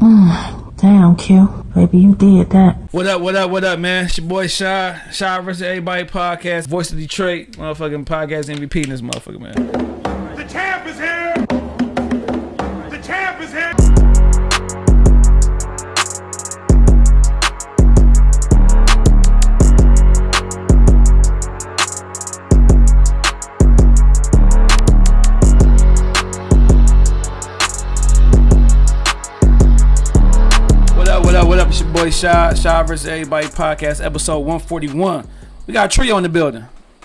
Damn, Q. Baby, you did that. What up, what up, what up, man? It's your boy Shy. Shy versus Everybody podcast. Voice of Detroit. Motherfucking podcast MVP in this motherfucker, man. Boy Shy. Shy versus Everybody podcast, episode 141. We got a trio in the building.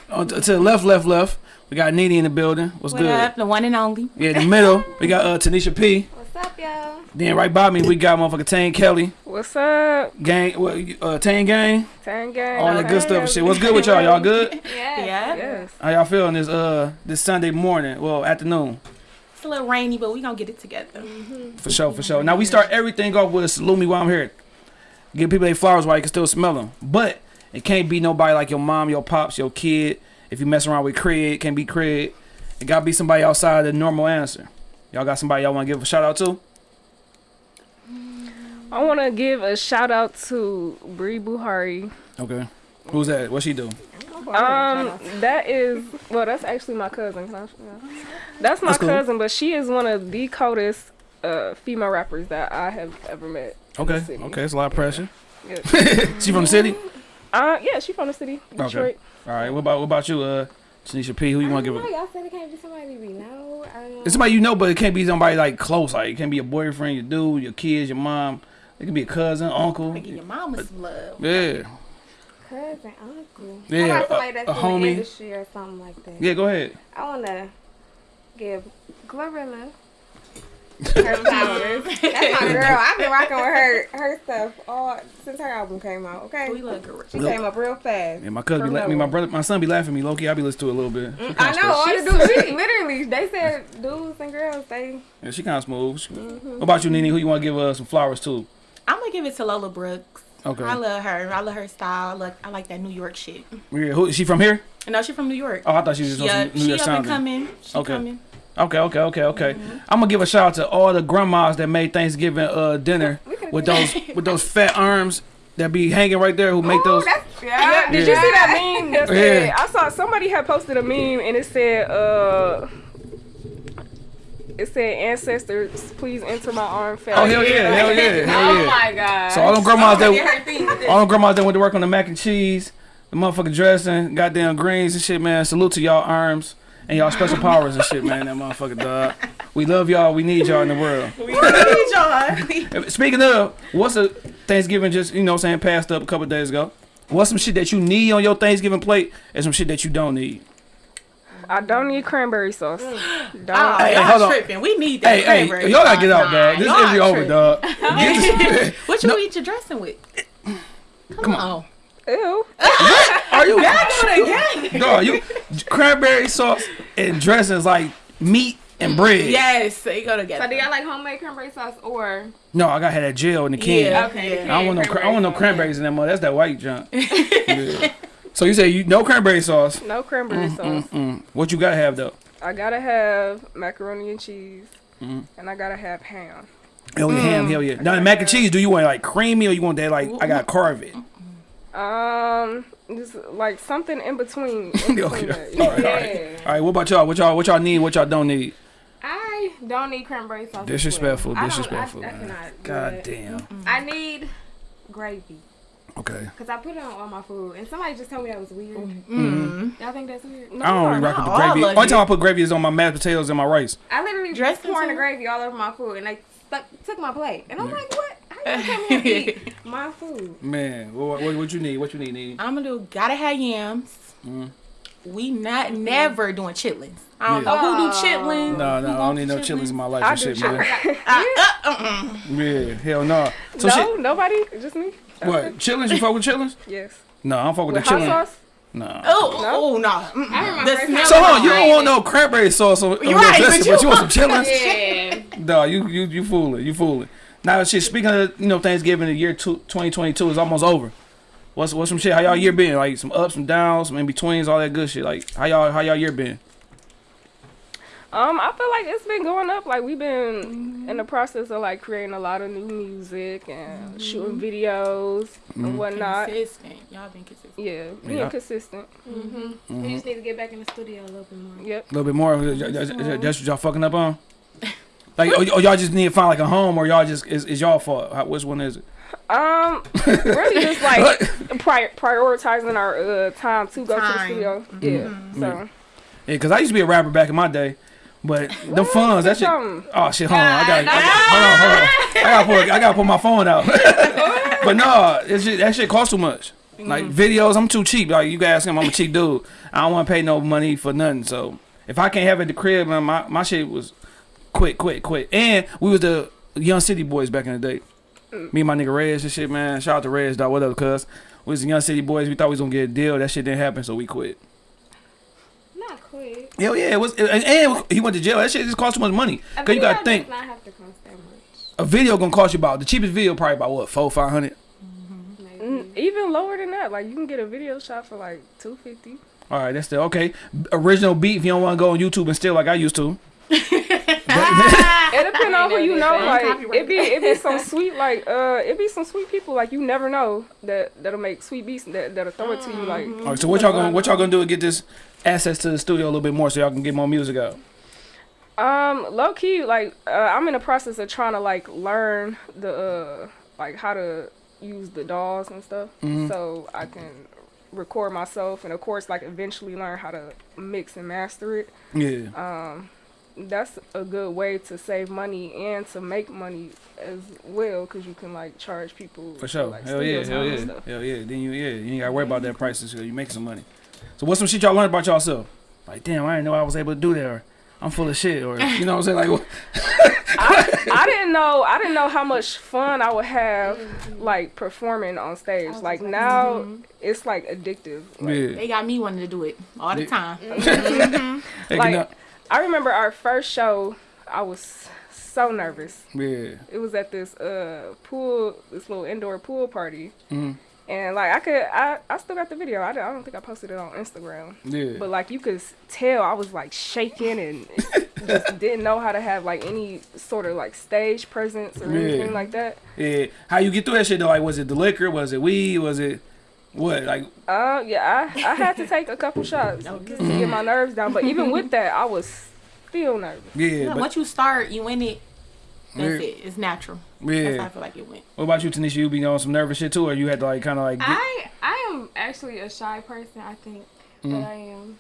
On to to the left, left, left. We got Nene in the building. What's What good? up? The one and only. Yeah, in the middle, we got uh, Tanisha P. What's up, y'all? Then right by me, we got motherfucker Tane Kelly. What's up? Gang, what, uh, Tane Gang. Tang gang. All that good stuff and shit. What's good with y'all? Y'all good? Yeah. Yeah. Yes. How y'all feeling this uh this Sunday morning? Well, afternoon. It's a little rainy, but we gonna get it together. For sure, for sure. Now we start everything off with salute me while I'm here. Give people their flowers while you can still smell them. But it can't be nobody like your mom, your pops, your kid. If you mess around with Craig, it can't be Craig. It gotta be somebody outside the normal answer. Y'all got somebody y'all wanna give a shout out to? I want to give a shout out to Bree Buhari. Okay. Who's that? What she do? Um, that is well, that's actually my cousin. Can I, yeah. That's my That's cool. cousin, but she is one of the coldest uh, female rappers that I have ever met. Okay. Okay, it's a lot of pressure. Yeah. she from the city? Uh, yeah, she from the city, Okay. Detroit. All right. What about what about you, uh Tanisha P? Who you wanna give know. a Y'all said it can't be somebody we know. Um, It's somebody you know, but it can't be somebody like close. Like it can't be your boyfriend, your dude, your kids, your mom. It can be a cousin, uncle. Give your mama some love. Yeah. cousin, uncle. Yeah, How about a- somebody that's a in homie. the industry or something like that. Yeah, go ahead. I want to give Glorilla her flowers. that's my girl. I've been rocking with her her stuff all since her album came out. Okay. We look good. She came up real fast. And my cousin be From la- me, my brother, my son be laughing at me. Loki, I be listening to it a little bit. She I know. smooth. All the dudes, she, literally, they said dudes and girls, they. Yeah, she kind of smooth. She- Mm-hmm. What about you, Nene? Who you want to give uh, some flowers to? I'm gonna give it to Lola Brooks. Okay. I love her. I love her style. I, look, I like that New York shit. Yeah, who, is she from here? No, she from New York. Oh, I thought she was just yeah, on some New she York up and coming. She Okay. coming. Okay, okay, okay, okay. Mm-hmm. I'm gonna give a shout out to all the grandmas that made Thanksgiving uh, dinner with those with those fat arms that be hanging right there. Who make Ooh, those? that's, yeah, Yeah, did you see that meme? That said, Yeah. I saw somebody had posted a meme and it said, uh, it said, ancestors, please enter my arm fat. Oh hell yeah, hell yeah, hell yeah. Oh my god. So all them grandmas that Get her thing. All them grandmas that went to work on the mac and cheese, the motherfucking dressing, goddamn greens and shit, man. Salute to y'all arms and y'all special powers and shit, man. That motherfucking dog. We love y'all. We need y'all in the world. We need y'all. Speaking of, what's a Thanksgiving just, you know what I'm saying, passed up a couple days ago? What's some shit that you need on your Thanksgiving plate and some shit that you don't need? I don't need cranberry sauce. Don't. Oh, Hey, y'all hold on. tripping. We need that Hey, hey, cranberry y'all gotta get out, dog. This y'all interview over, tripping. dog. Get What you eat your dressing with? Come, on. Ew. Are you, again. dog, you, cranberry sauce and dressing is like meat and bread. Yes, they go together. So do y'all like homemade cranberry sauce or? No, I gotta have that gel in the can. Yeah. Okay. Yeah. I don't want no. Cra- I don't want no cranberries in that mother. That's that white junk. Yeah. So you say you no cranberry sauce. No cranberry sauce. Mm. What you gotta have though? I gotta have macaroni and cheese, Mm-hmm. and I gotta have ham. Hell yeah, ham, hell yeah. Now the mac and cheese. Do you want like creamy or you want that like I gotta carve it? Um, just like something in between. In between Okay. that. All right, all Yeah. right. All right. What about y'all? What y'all? What y'all need? What y'all don't need? I don't need cranberry sauce. as Disrespectful. I I- disrespectful, I, man. cannot do God it. damn. I need gravy. Okay. Cause I put it on all my food, and somebody just told me that was weird. Mm. Y'all think that's weird? No, I don't really rock with the gravy. Only it. time I put gravy is on my mashed potatoes and my rice. I literally Dressing just pouring the gravy all over my food, and they stuck, took my plate, and I'm like, what? How you tell me to eat my food? Man, what, what, what you need? What you need? need? I'm gonna do gotta have yams. Mm-hmm. We not never doing chitlins. I don't Yeah. know who do Oh. chitlins. No, no, I don't need no want chilies in my life I and do shit, man. chitlins. Uh, Yeah, hell no. So no, shit. nobody, just me. What? Chillins? You fuck with chillins? Yes. No, I don't fuck with, With the hot chillin. sauce? No. Oh, oh no. Mm-mm. I The smell So I hold on, you don't want it. no cranberry sauce on, on your dressing, but but you you want some chillins? Yeah. No, you you you fooling, you fooling. Now shit. Speaking of you know Thanksgiving, the year two, 2022 is almost over. What's what's some shit? How y'all year been? Like some ups, some downs, some in betweens, all that good shit. Like how y'all how y'all year been? Um, I feel like it's been going up. Like we've been in the process of like creating a lot of new music and mm-hmm. shooting videos and mm-hmm. whatnot. Consistent. Y'all been consistent. Yeah, being Yeah. consistent. Mm-hmm. We just need to get back in the studio a little bit more. Yep. A little bit more. That's that's what y'all fucking up on. Like, or, or y'all just need to find like a home, or y'all just is, is y'all fault? How, which one is it? Um, really just like pri- prioritizing our uh, time to go to the Time. studio. Yeah. So Yeah, cause I used to be a rapper back in my day, but the funds that shit. something. Oh shit! Hold on, I got. I got hold on, hold on. I gotta pull. I gotta pull my phone out. but no, it's just, that shit costs too much. Like videos, I'm too cheap. Like you guys, I'm a cheap dude. I don't want to pay no money for nothing. So if I can't have it at the crib, man, my my shit was quick, quick, quick. And we was the young city boys back in the day. Me and my nigga Rez and shit, man. Shout out to Rez, dog. What up, cuz? We was the young city boys. We thought we was gonna get a deal. That shit didn't happen, so we quit. Not quit. Hell yeah, it was. And, and he went to jail. That shit just cost too much money. A Cause you gotta think. not have to cost that much. a video gonna cost you about the cheapest video probably about what four five hundred. Maybe. Mm, Even lower than that, like you can get a video shot for like two fifty. All right, that's still okay. Original beat if you don't want to go on YouTube and steal like I used to. It depends on who you know. Like copyright it be it be some sweet like uh it be some sweet people like you never know that that'll make sweet beats that that'll throw it to you like. All right, so what y'all gonna what y'all gonna do to get this access to the studio a little bit more so y'all can get more music out? Um, low key, like uh, I'm in the process of trying to like learn the uh, like how to use the DAWs and stuff, Mhm. so I can record myself, and of course, like eventually learn how to mix and master it. Yeah, Um, that's a good way to save money and to make money as well, because you can like charge people for sure. like, hell studio yeah, hell yeah, stuff. hell yeah. Then you yeah you ain't gotta worry about that prices. So you make some money. So what's some shit y'all learned about yourself? Like damn, I didn't know I was able to do that. Or I'm full of shit. Or you know what I'm saying? Like I, I didn't know I didn't know how much fun I would have like performing on stage. was Like like, now mm-hmm. it's like addictive. Like, yeah. They got me wanting to do it all the Yeah. time. Mm-hmm. Hey, like- you know- I remember our first show. I was so nervous. yeah. It was at this uh pool, this little indoor pool party, Mhm. and like I could, I, I still got the video. I, don't- I don't think I posted it on Instagram, Yeah. but like you could tell I was like shaking and just didn't know how to have like any sort of like stage presence or Yeah. anything like that. Yeah. How you get through that shit though? Like was it the liquor? Was it weed? Was it what? Like Uh, yeah, I, I had to take a couple shots just to get my nerves down. But even with that, I was still nervous. yeah. Yeah, but, once you start, you win it. That's Yeah. it. It's natural. That's how I feel like it went. What about you, Tanisha? You be on some nervous shit too, or you had to like kind of like get, I I am actually a shy person. I think Mm. that I am.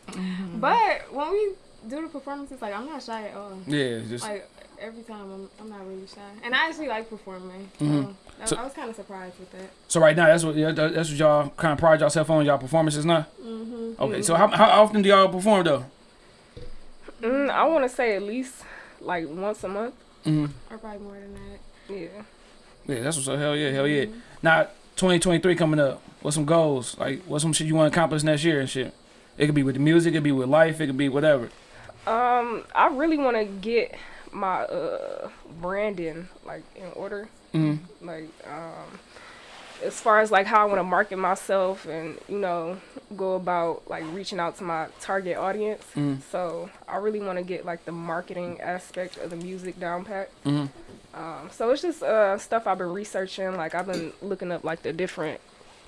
But when we do the performances, like I'm not shy at all. yeah, just Like every time, I'm I'm not really shy, and I actually like performing. So, Mhm. that- So- I was kind of surprised with that. so right now that's what that's what y'all kind of pride yourself on y'all performances now. hmm Okay, so how how often do y'all perform though? Mm, I want to say at least like once a month. Mm-hmm. Or probably more than that. Yeah. Yeah, that's what's up. Hell yeah, hell yeah. Now 2023 coming up. What's some goals? Like what's some shit you want to accomplish next year and shit? It could be with the music, it could be with life, it could be whatever. Um, I really want to get my uh branding like in order. hmm Like um, as far as like how I want to market myself and you know go about like reaching out to my target audience. Mhm. So I really want to get like the marketing aspect of the music down pat. hmm Um, so it's just uh, stuff I've been researching. Like I've been looking up like the different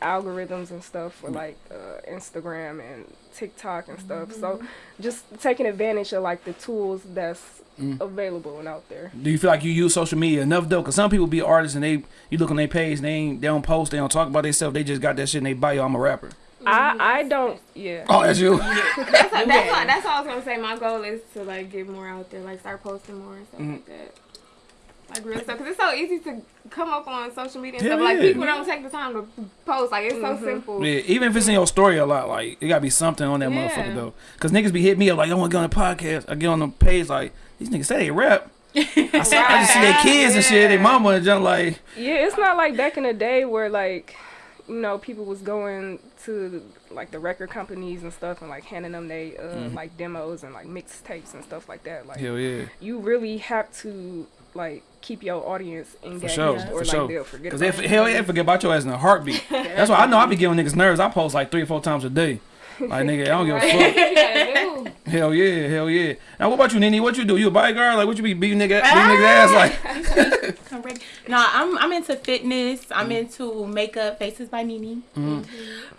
algorithms and stuff for like uh, Instagram and TikTok and stuff. So just taking advantage of like the tools that's Mm. available and out there. Do you feel like you use social media enough though? Cause some people be artists and they you look on their page they ain't they don't post, they don't talk about themselves. They just got that shit in they bio. I'm a rapper. I I don't yeah. Oh, that's you. That's what, that's, what, that's what I was gonna say. My goal is to like get more out there, like start posting more and stuff Mhm. like that. Like real stuff, because it's so easy to come up on social media and Yeah, stuff. Like yeah. people don't take the time to post. Like it's so simple. Yeah, even if it's in your story a lot, like it gotta be something on that Yeah. motherfucker though. Cause niggas be hitting me up like, I want to get on the podcast. I get on the page like these niggas say they rap. I see, I just see their kids and shit, their mama and junk like, Yeah, it's not like back in the day where like, you know, people was going to like the record companies and stuff and like handing them they uh, Mm-hmm. like demos and like mixtapes and stuff like that. Like hell yeah, you really have to like keep your audience engaged sure, or for like sure. they'll forget Cause about they it. hell yeah forget about your ass in a heartbeat. That's why I know I be giving niggas nerves. I post like three or four times a day. Like nigga, I don't give a fuck. What you gotta do? Hell yeah, hell yeah. Now what about you, Nini? What you do? You a bodyguard? Like what you be beating nigga, beating niggas ass like? I'm ready. No, I'm I'm into fitness. Mm. I'm into makeup, Faces by Nini. Mm-hmm.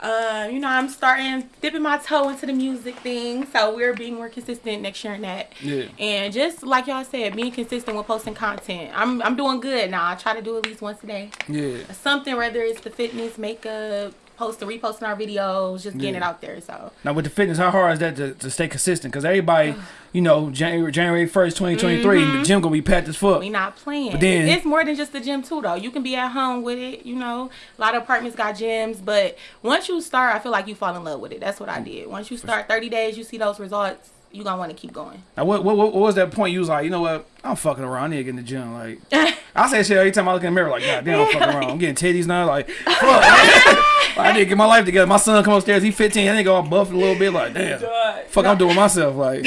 Uh, you know, I'm starting dipping my toe into the music thing. So we're being more consistent next year in that. Yeah. And just like y'all said, being consistent with posting content. I'm I'm doing good now. I try to do at least once a day. Yeah. Something whether it's the fitness, makeup, posting, reposting our videos, just getting Yeah. it out there. So Now with the fitness, how hard is that to, to stay consistent? Because everybody, you know, January January first, twenty twenty three, the gym gonna be packed as fuck. Mm-hmm. we not playing. But then- it's more than just the gym too, though. You can be at home with it. You know, a lot of apartments got gyms, but once you start, I feel like you fall in love with it. That's what I did. Once you start, thirty days, you see those results. You gonna want to keep going. Now what, what what was that point? You was like, you know what? I'm fucking around. I need to get in the gym. Like I say shit every time I look in the mirror. Like God damn, I'm fucking around. I'm getting titties now. Like fuck. I need to get my life together. My son come upstairs. He 15. I think all buffed a little bit. Like damn. Fuck, I'm doing myself. Like,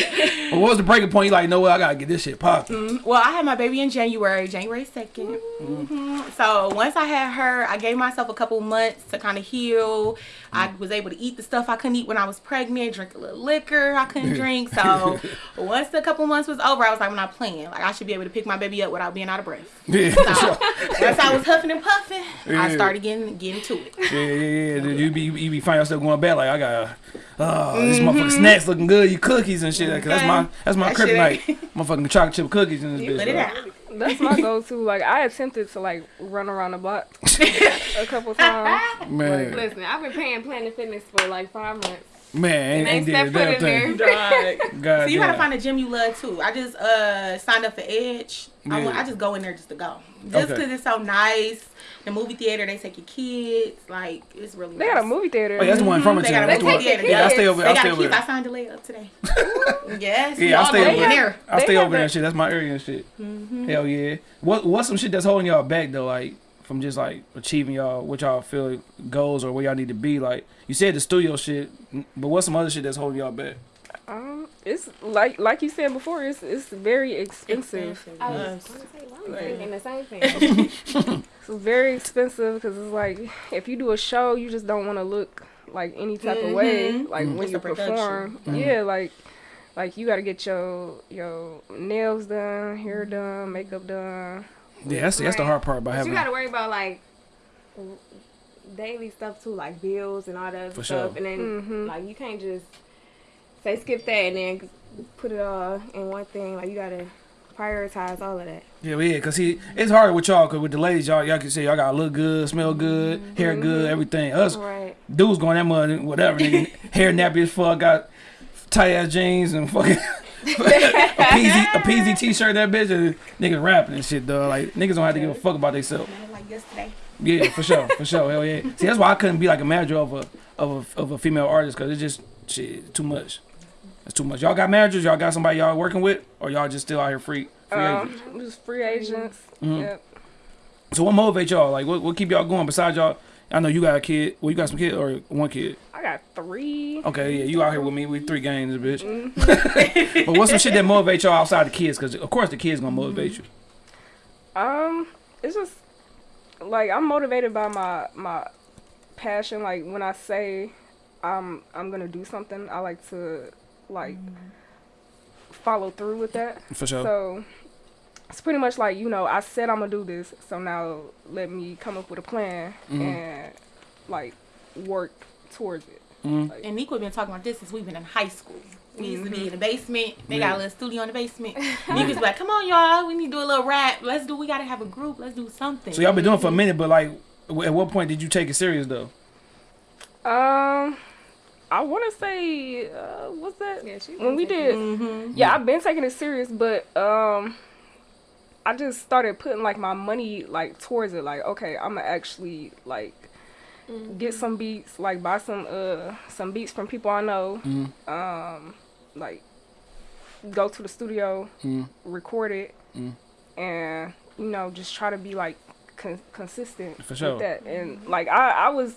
but what was the breaking point? You like, you know what? I gotta get this shit popping. Well, I had my baby in January, January 2nd. hmm So once I had her, I gave myself a couple months to kind of heal. I was able to eat the stuff I couldn't eat when I was pregnant, drink a little liquor I couldn't drink. So once the couple months was over, I was like, When I'm not playing. Like, I should be able to pick my baby up without being out of breath. Yeah, So once I was huffing and puffing, Yeah. I started getting getting to it. Yeah, yeah, yeah. You be you be find yourself going back like I got, oh, this Mm-hmm. motherfucking snacks looking good. You cookies and shit. Cause that's my that's my That kryptonite. Motherfucking chocolate chip cookies in this Put bitch. it out. That's my go-to. Like I attempted to like run around the block a couple times. Man, Listen, I've been paying Planet Fitness for like five months. man, ain't, And ain't they step foot in thing. God So you gotta find a gym you love too. I just uh signed up for Edge. I, Yeah. went, I just go in there just to go, just Okay. because it's so nice. The movie theater, they take your kids. Like it's really. They nice. got a movie theater. Oh, yeah, that's the one from They it. got a That's the movie one. theater. Yeah, I stay over. They I got stay a over kids. I signed the layup today. yes. Yeah, I stay go over in there. I stay over there a- and shit. That's my area and shit. Mm-hmm. Hell yeah. What what's some shit that's holding y'all back though? Like from just like achieving y'all what y'all feel goals or where y'all need to be. Like you said the studio shit, but what's some other shit that's holding y'all back? Um, it's like like you said before. It's it's very expensive. I was Yes. gonna say, well, I'm thinking the same thing. It's very expensive because it's like if you do a show, you just don't want to look like any type of way. Mhm. Like when It's you a production. perform, yeah, like like you got to get your your nails done, hair done, makeup done. Yeah, that's that's the hard part about But having. you gotta worry about like daily stuff too, like bills and all that other For stuff. sure. And then Mhm. like you can't just say skip that and then put it all in one thing. Like you gotta prioritize all of that. Yeah, yeah, cause he it's hard with y'all, cause with the ladies, y'all y'all can say y'all gotta look good, smell good, hair good, mm-hmm. everything. Us Right. dudes going that mud, whatever, nigga, hair nappy as fuck, got tight ass jeans and fucking a PZ a PZ t-shirt that bitch, and niggas rapping and shit, dog. Like niggas don't have to give a fuck about themselves. Like yesterday. Yeah, for sure, for sure, hell yeah. See, that's why I couldn't be like a manager of a of a of a female artist, cause it's just shit too much. It's too much. Y'all got managers? Y'all got somebody y'all working with, or y'all just still out here free? free agents? Um, just free agents. Mhm. Yep. So what motivates y'all? Like what what keep y'all going besides y'all? I know you got a kid. Well, you got some kid or one kid. I got three. Okay, yeah, you out here with me. We three games, bitch. but what's some shit that motivates y'all outside the kids? Because of course the kids gonna motivate you. Um, it's just like I'm motivated by my my passion. Like when I say I'm I'm gonna do something, I like to like follow through with that. For sure. So it's pretty much like you know I said I'm gonna do this, so now let me come up with a plan Mhm. and like work towards it. Mhm. Like, And Nico been talking about this since we've been in high school. We used to be in the basement. They got a little studio in the basement. Nico's like, "Come on, y'all. We need to do a little rap. Let's do. We gotta have a group. Let's do something." So y'all been doing it for a minute, but like, w- at what point did you take it serious though? um, I want to say uh, what's that? Yeah, she when we did Mm-hmm. Yeah, I've been taking it serious, but um, I just started putting like my money like towards it. Like, okay, I'm gonna actually like get some beats, like buy some uh some beats from people I know. Mhm. Um, like go to the studio, Mhm. record it, Mhm. and you know just try to be like con- consistent For sure. with that. And like I I was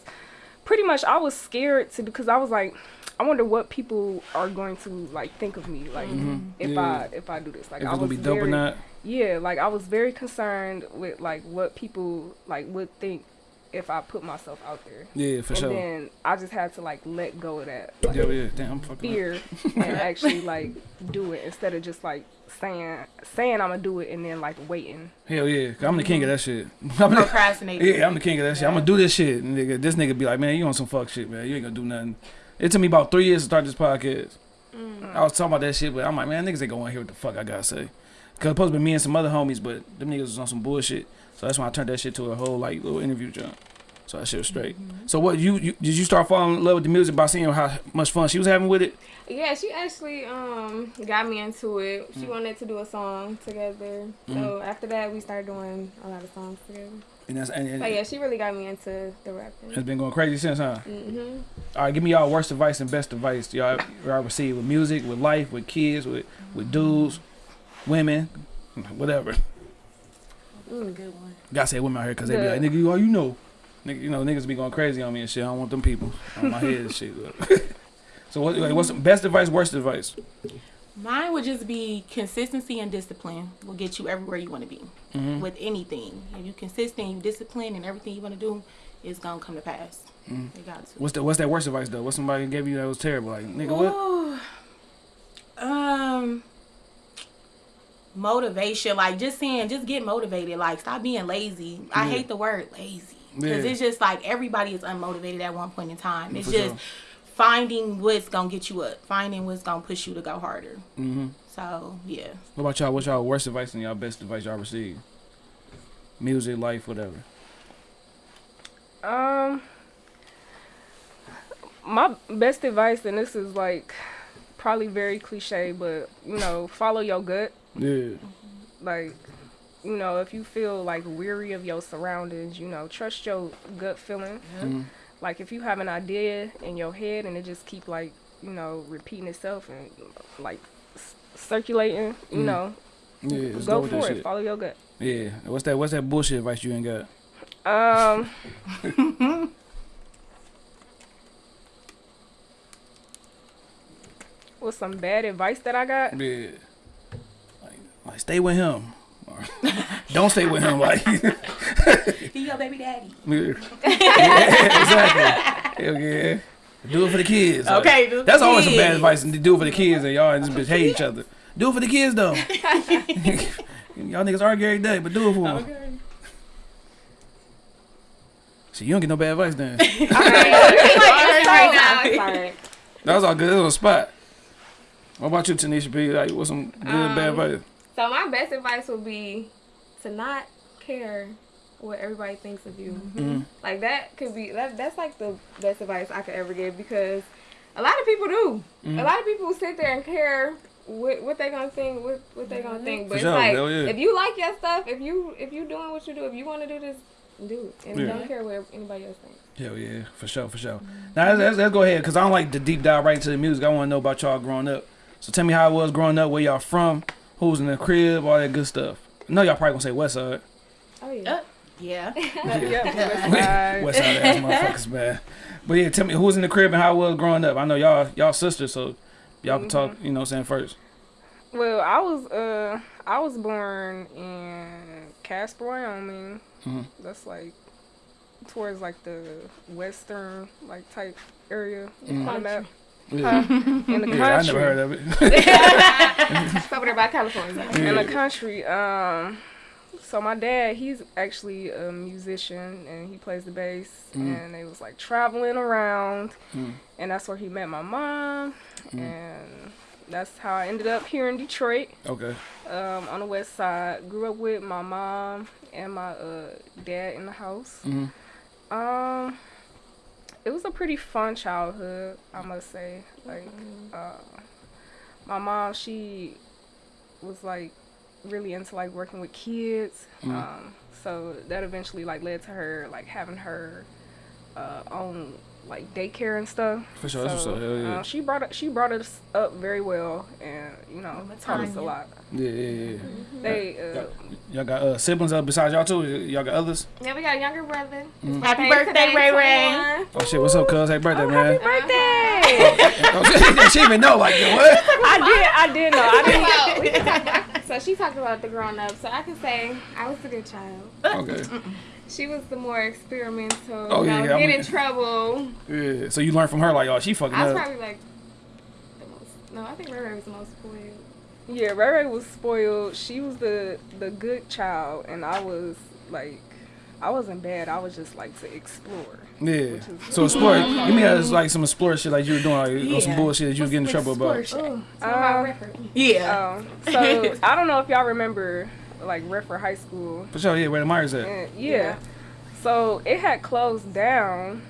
pretty much I was scared to because I was like. I wonder what people are going to like think of me like mm-hmm. if Yeah. I if I do this like If I was gonna be dope very, or not? yeah like I was very concerned with like what people like would think if I put myself out there. Yeah, for and sure. then I just had to like let go of that like, Yeah, yeah. Damn, I'm fucking. fear and actually like do it instead of just like saying saying I'm gonna do it and then like waiting. Hell yeah, 'cause I'm the king of that shit. I'm Procrastinating. yeah, I'm the king of that shit. I'm gonna do this shit. And nigga, this nigga be like, man, you on some fuck shit, man. You ain't gonna do nothing. It took me about three years to start this podcast. Mm. I was talking about that shit, but I'm like, man, niggas ain't gonna wanna hear what the fuck I gotta say. Cause it's supposed to be me and some other homies, but them niggas was on some bullshit. So that's when I turned that shit to a whole like little interview jump. So that shit was straight. So what you, you did you start falling in love with the music by seeing how much fun she was having with it? Yeah, she actually um got me into it. She wanted to do a song together. So after that, we started doing a lot of songs together. And that's and, and So yeah, she really got me into the rapping. it's been going crazy since, huh? hmm All right, give me y'all worst advice and best advice y'all y'all received with music, with life, with kids, with with dudes, women, whatever. Mm, good one. Gotta say women out here because they be like, nigga, you all you know. Nigga, you know, niggas be going crazy on me and shit. I don't want them people on my head and shit. so what, like, what's the best advice, worst advice? Mine would just be consistency and discipline will get you everywhere you want to be Mhm. with anything. If you consistent, you discipline, and everything you want to do is gonna come to pass. Mhm. They got to. What's the what's that worst advice though? What somebody gave you that was terrible? Like, nigga, what? Um, motivation. Like just saying, just get motivated. Like stop being lazy. I hate the word lazy because Yeah. it's just like everybody is unmotivated at one point in time. It's For just sure. finding what's gonna get you up, finding what's gonna push you to go harder. Mm-hmm. So yeah. What about y'all? What's y'all worst advice and y'all best advice y'all received? Music, life, whatever. Um, my best advice, and this is like probably very cliche, but you know, follow your gut. Yeah. Like, you know, if you feel like weary of your surroundings, you know, trust your gut feeling. Mhm. Like, if you have an idea in your head and it just keep like, you know, repeating itself and like c- circulating, you Mhm. know, Yeah. Let's go for it. shit. Follow your gut. Yeah. What's that? What's that bullshit advice you ain't got? Um. What's some bad advice that I got? Yeah. Like, like stay with him. Or don't stay with him. Like, Be your baby daddy. yeah, exactly. Hell yeah. Do it for the kids. Okay, do it for that's the always some bad advice. To do it for the kids, and y'all just bitch hate each other. Do it for the kids though. y'all niggas argue every day, but do it for them. Okay. See, you don't get no bad advice then. It's right now. It's that was all good. It was on the spot. What about you, Tanisha P? Like, what's some good and bad Um, advice? So my best advice would be to not care what everybody thinks of you. Mhm. Like that could be that. That's like the best advice I could ever give because a lot of people do. Mhm. A lot of people sit there and care what what they gonna think, what what they gonna think. But For it's sure, like yeah. if you like your stuff, if you if you doing what you do, if you want to do this, do it, and Yeah. don't care what anybody else thinks. Hell yeah, for sure, for sure. Now let's, let's, let's go ahead because I don't like to deep dive right into the music. I want to know about y'all growing up. So tell me how it was growing up, where y'all from, who's in the crib, all that good stuff. I know y'all probably gonna say West Side. Oh yeah. Uh, yeah. yeah. West Side ass motherfuckers, man. But yeah, tell me who's in the crib and how it was growing up. I know y'all y'all sisters, so y'all can talk. You know, what I'm saying first. Well, I was uh I was born in Casper, Wyoming. Mhm. That's like towards like the western like type area Mhm. on the map. Yeah, In the country. yeah I never heard of it. It's over there by California. in the country. Um, so my dad, he's actually a musician and he plays the bass. Mm. And they was like traveling around, Mm. and that's where he met my mom, Mm. and that's how I ended up here in Detroit, okay. um, on the west side. Grew up with my mom and my uh, dad in the house. Mhm. Um, it was a pretty fun childhood, I must say. Like, uh, my mom, she was like really into like working with kids. Mhm. Um, so that eventually like led to her like having her uh, own like daycare and stuff. For sure, that's what's up. Hell yeah. uh, she brought she brought us up very well, and you know taught us a lot. Yeah, yeah, yeah. They uh, Y'all got uh, siblings uh, besides y'all too? Y'all got others? Yeah, we got a younger brother. His Happy birthday birthday, Ray Ray. Oh shit, what's up, cuz? Happy birthday, man. Happy birthday! Oh, she, she even know, like, what? I did, I did know. I didn't. So so she talked about the grown up. So I can say I was a good child. Okay. She was the more experimental. Oh, you yeah, know, yeah, I get mean- in trouble. Yeah. So you learn from her like, oh, she fucking I was up. probably like the most. No, I think Ray Ray was the most spoiled. Yeah, Ray Ray was spoiled. She was the the good child, and I was like, I wasn't bad. I was just like to explore. Yeah. So explore. Give me that like some explore shit like you were doing, like, or some bullshit that you was getting in trouble about. Explore shit. Some of my Uh. Yeah. Um, so I don't know if y'all remember like Redford High School. For sure, yeah, where the Myers at. And, yeah. Yeah. So it had closed down.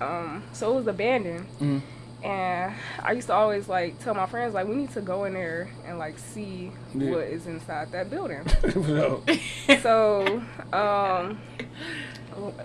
Um, so it was abandoned. Mhm. And I used to always like tell my friends like we need to go in there and like see Yeah. what is inside that building. For so um,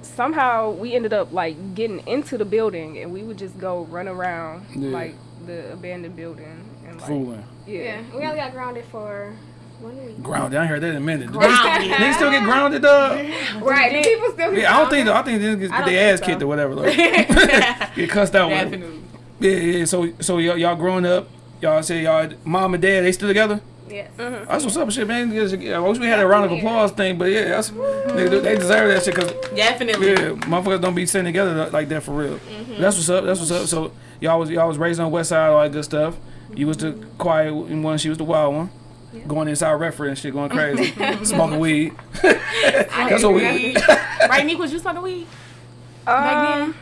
somehow we ended up like getting into the building and we would just go run around Yeah. like the abandoned building and like Fooling. yeah. Yeah, we only got grounded for one week. Grounded. I ain't heard that in a minute. Grounded. They still get grounded, dog. Right, the people still. Yeah, I don't think. I think they get their ass so. kicked or whatever. Like, get cussed out. with. Definitely. Yeah, yeah. So, so y'all, y'all growing up, y'all say y'all mom and dad they still together. Yes. Mm-hmm. That's what's up, shit, man. I wish we had a round of applause thing, but yeah, that's, they, they deserve that shit because Definitely. yeah, motherfuckers don't be sitting together like that for real. Mm-hmm. That's what's up. That's what's up. So y'all was y'all was raised on West Side, all that good stuff. You was the quiet one, she was the wild one. Going inside Redford and shit, going crazy, smoking weed. That's what we. right, Nick, was you smoking weed? Back Um,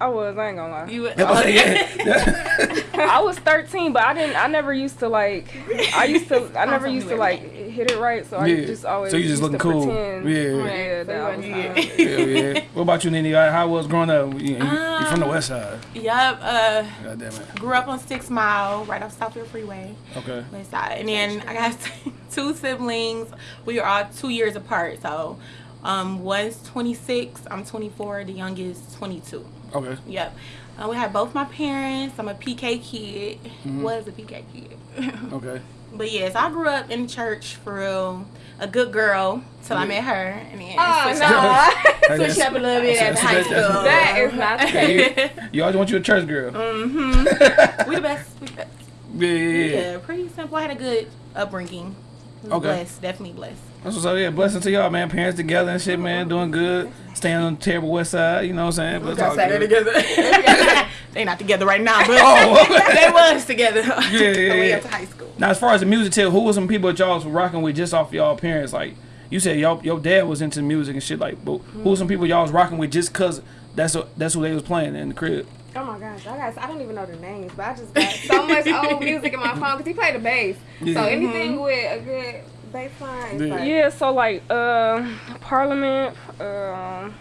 I was. I ain't gonna lie. You yeah. I was 13, but I didn't. I never used to like. I used to. I never used to like hit it right. So I Yeah. just always. So you just used looking to cool. Pretend, Yeah. Yeah. That Yeah. yeah, yeah. What about you, Nene? How was growing up? You, you, you from the West Side. Yup. Uh, God damn it. grew up on Six Mile, right off Southfield Freeway, Okay. West Side. And then I got two siblings. We are all two years apart. So, um, one's 26. I'm 24. The youngest 22. Okay. Yep. Uh, we had both my parents. I'm a PK kid. Mm-hmm. Was a PK kid. Okay. but yes, I grew up in church for real. A good girl till I met her, and then Oh switched, no, up, switched up a little bit at that's- high that's- school. that is not the case. You always want you a church girl. mm-hmm. we the best. We the best. Yeah, yeah, yeah. Yeah, pretty simple. I had a good upbringing. Was Okay. Blessed, definitely blessed. That's what's up. Yeah, blessing to y'all, man. Parents together and shit, man. Doing good. Staying on the terrible West Side. You know what I'm saying? But it's all together. they not together right now, but Oh, they was together. yeah, On the way yeah. up to high school. Now, as far as the music tell, who was some people that y'all was rocking with just off y'all parents? Like you said, y'all your dad was into music and shit. Like, but who was some people y'all was rocking with just cause that's what that's who they was playing in the crib? Oh my gosh, I got I don't even know the names, but I just got so much old music in my phone because he played the bass. Yeah. So anything with a good bass line, is Yeah. like, Yeah. So like, uh, Parliament. Um.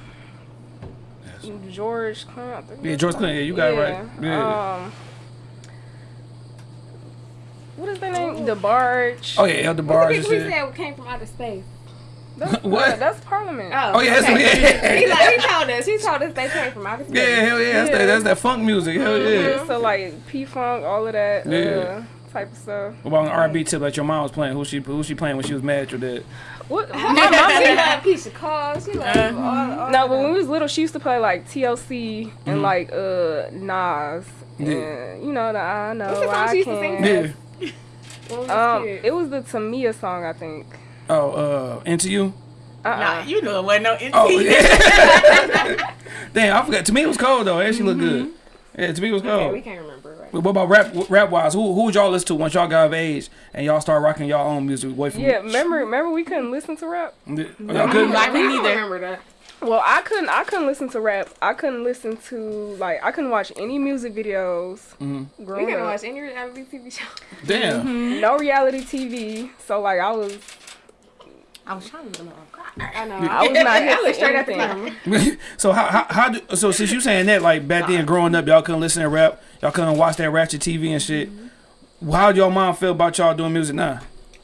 George Clinton. Yeah, George Clinton. Yeah, you got it right. Yeah. Yeah. Um. What is their name? The Barge. oh yeah, Elder What's Bars the and people he shit. said came from outer space? That's, What? uh, that's Parliament. Oh yeah, that's, okay. yeah. he, like, he told us. He told us they came from outer space. Yeah, hell yeah, that's, That, that's that funk music. Hell yeah. Yeah, So like P Funk, all of that Yeah. uh, type of stuff. What about an R&B tip that your mom was playing? Who she who she playing when she was mad at your dad? What? My mom she loved Keyshia Cole. She loved Uh-huh. all, all No, but when we was little, she used to play like TLC and like uh Nas. Mm-hmm. Yeah. And, you know the I know What's the song I she used to sing? Yeah. When we was Um, it was the Tamia song, I think. Oh, uh, into you. Uh-uh. Nah, you know it wasn't no NT. Oh yeah. Damn, I forgot. To me, it was cold though. And she looked good. Yeah, to me, it was cold. Okay, we can't remember. Right? But what about rap? Rap wise, who who would y'all listen to once y'all got of age and y'all start rocking y'all own music away from? Yeah, remember, remember we couldn't listen to rap. Yeah. Oh, y'all couldn't? I I couldn't don't either. remember that. Well, I couldn't, I couldn't listen to rap. I couldn't listen to like, I couldn't watch any music videos. Mm-hmm. We Growing couldn't up. watch any reality TV show. Damn. No reality TV. So like, I was, I was trying to look I know. I was not I was straight at the camera. so how, how how do so since you saying that like back then growing up y'all couldn't listen to rap y'all couldn't watch that ratchet TV and shit. Mm-hmm. How do your mom feel about y'all doing music now?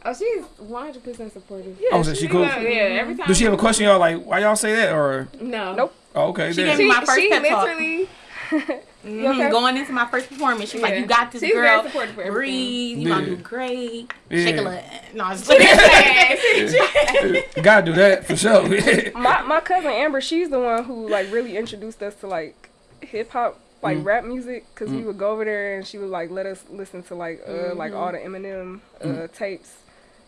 Oh, she's 100% supportive. oh, so she cool. Yeah, every time. Do she have a question y'all like why y'all say that or No. Nope. oh, okay? She damn. gave me my She, first she pep talk. literally. Mhm, okay? Going into my first performance, she's like, "You got this, She's girl. very supportive. Breathe. You gonna do great. Yeah. Shake a little." No, I'm just kidding. Gotta do that for sure. my my cousin Amber, she's the one who like really introduced us to like hip hop, like Mm. rap music, because we would go over there and she would like let us listen to like uh like all the Eminem uh Mm. tapes.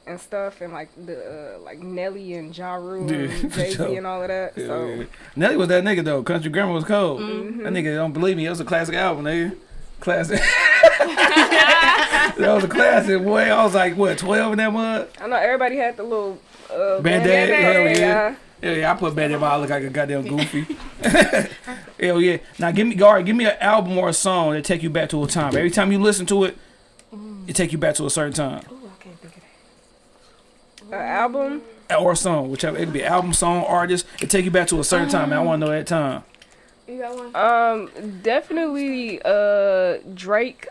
And stuff, and like the uh, like Nelly and Ja Rule and Jay Z sure. and all of that. Yeah, so yeah. Nelly was that nigga though. Country Grammar was cold. Mm-hmm. That nigga don't believe me. It was a classic album, nigga. Classic. that was a classic, boy. I was like, what, 12 in that mud? I know everybody had the little uh, hell yeah. yeah. Yeah, I put in my I look like a goddamn goofy. Hell yeah. Now give me Gary, give me an album or a song that take you back to a time. Every time you listen to it, it take you back to a certain time. Ooh, I can't think of that. An album. Or a song, whichever it could be album, song, artist, it take you back to a certain time. And I wanna know that time. You got one? Um, definitely uh Drake.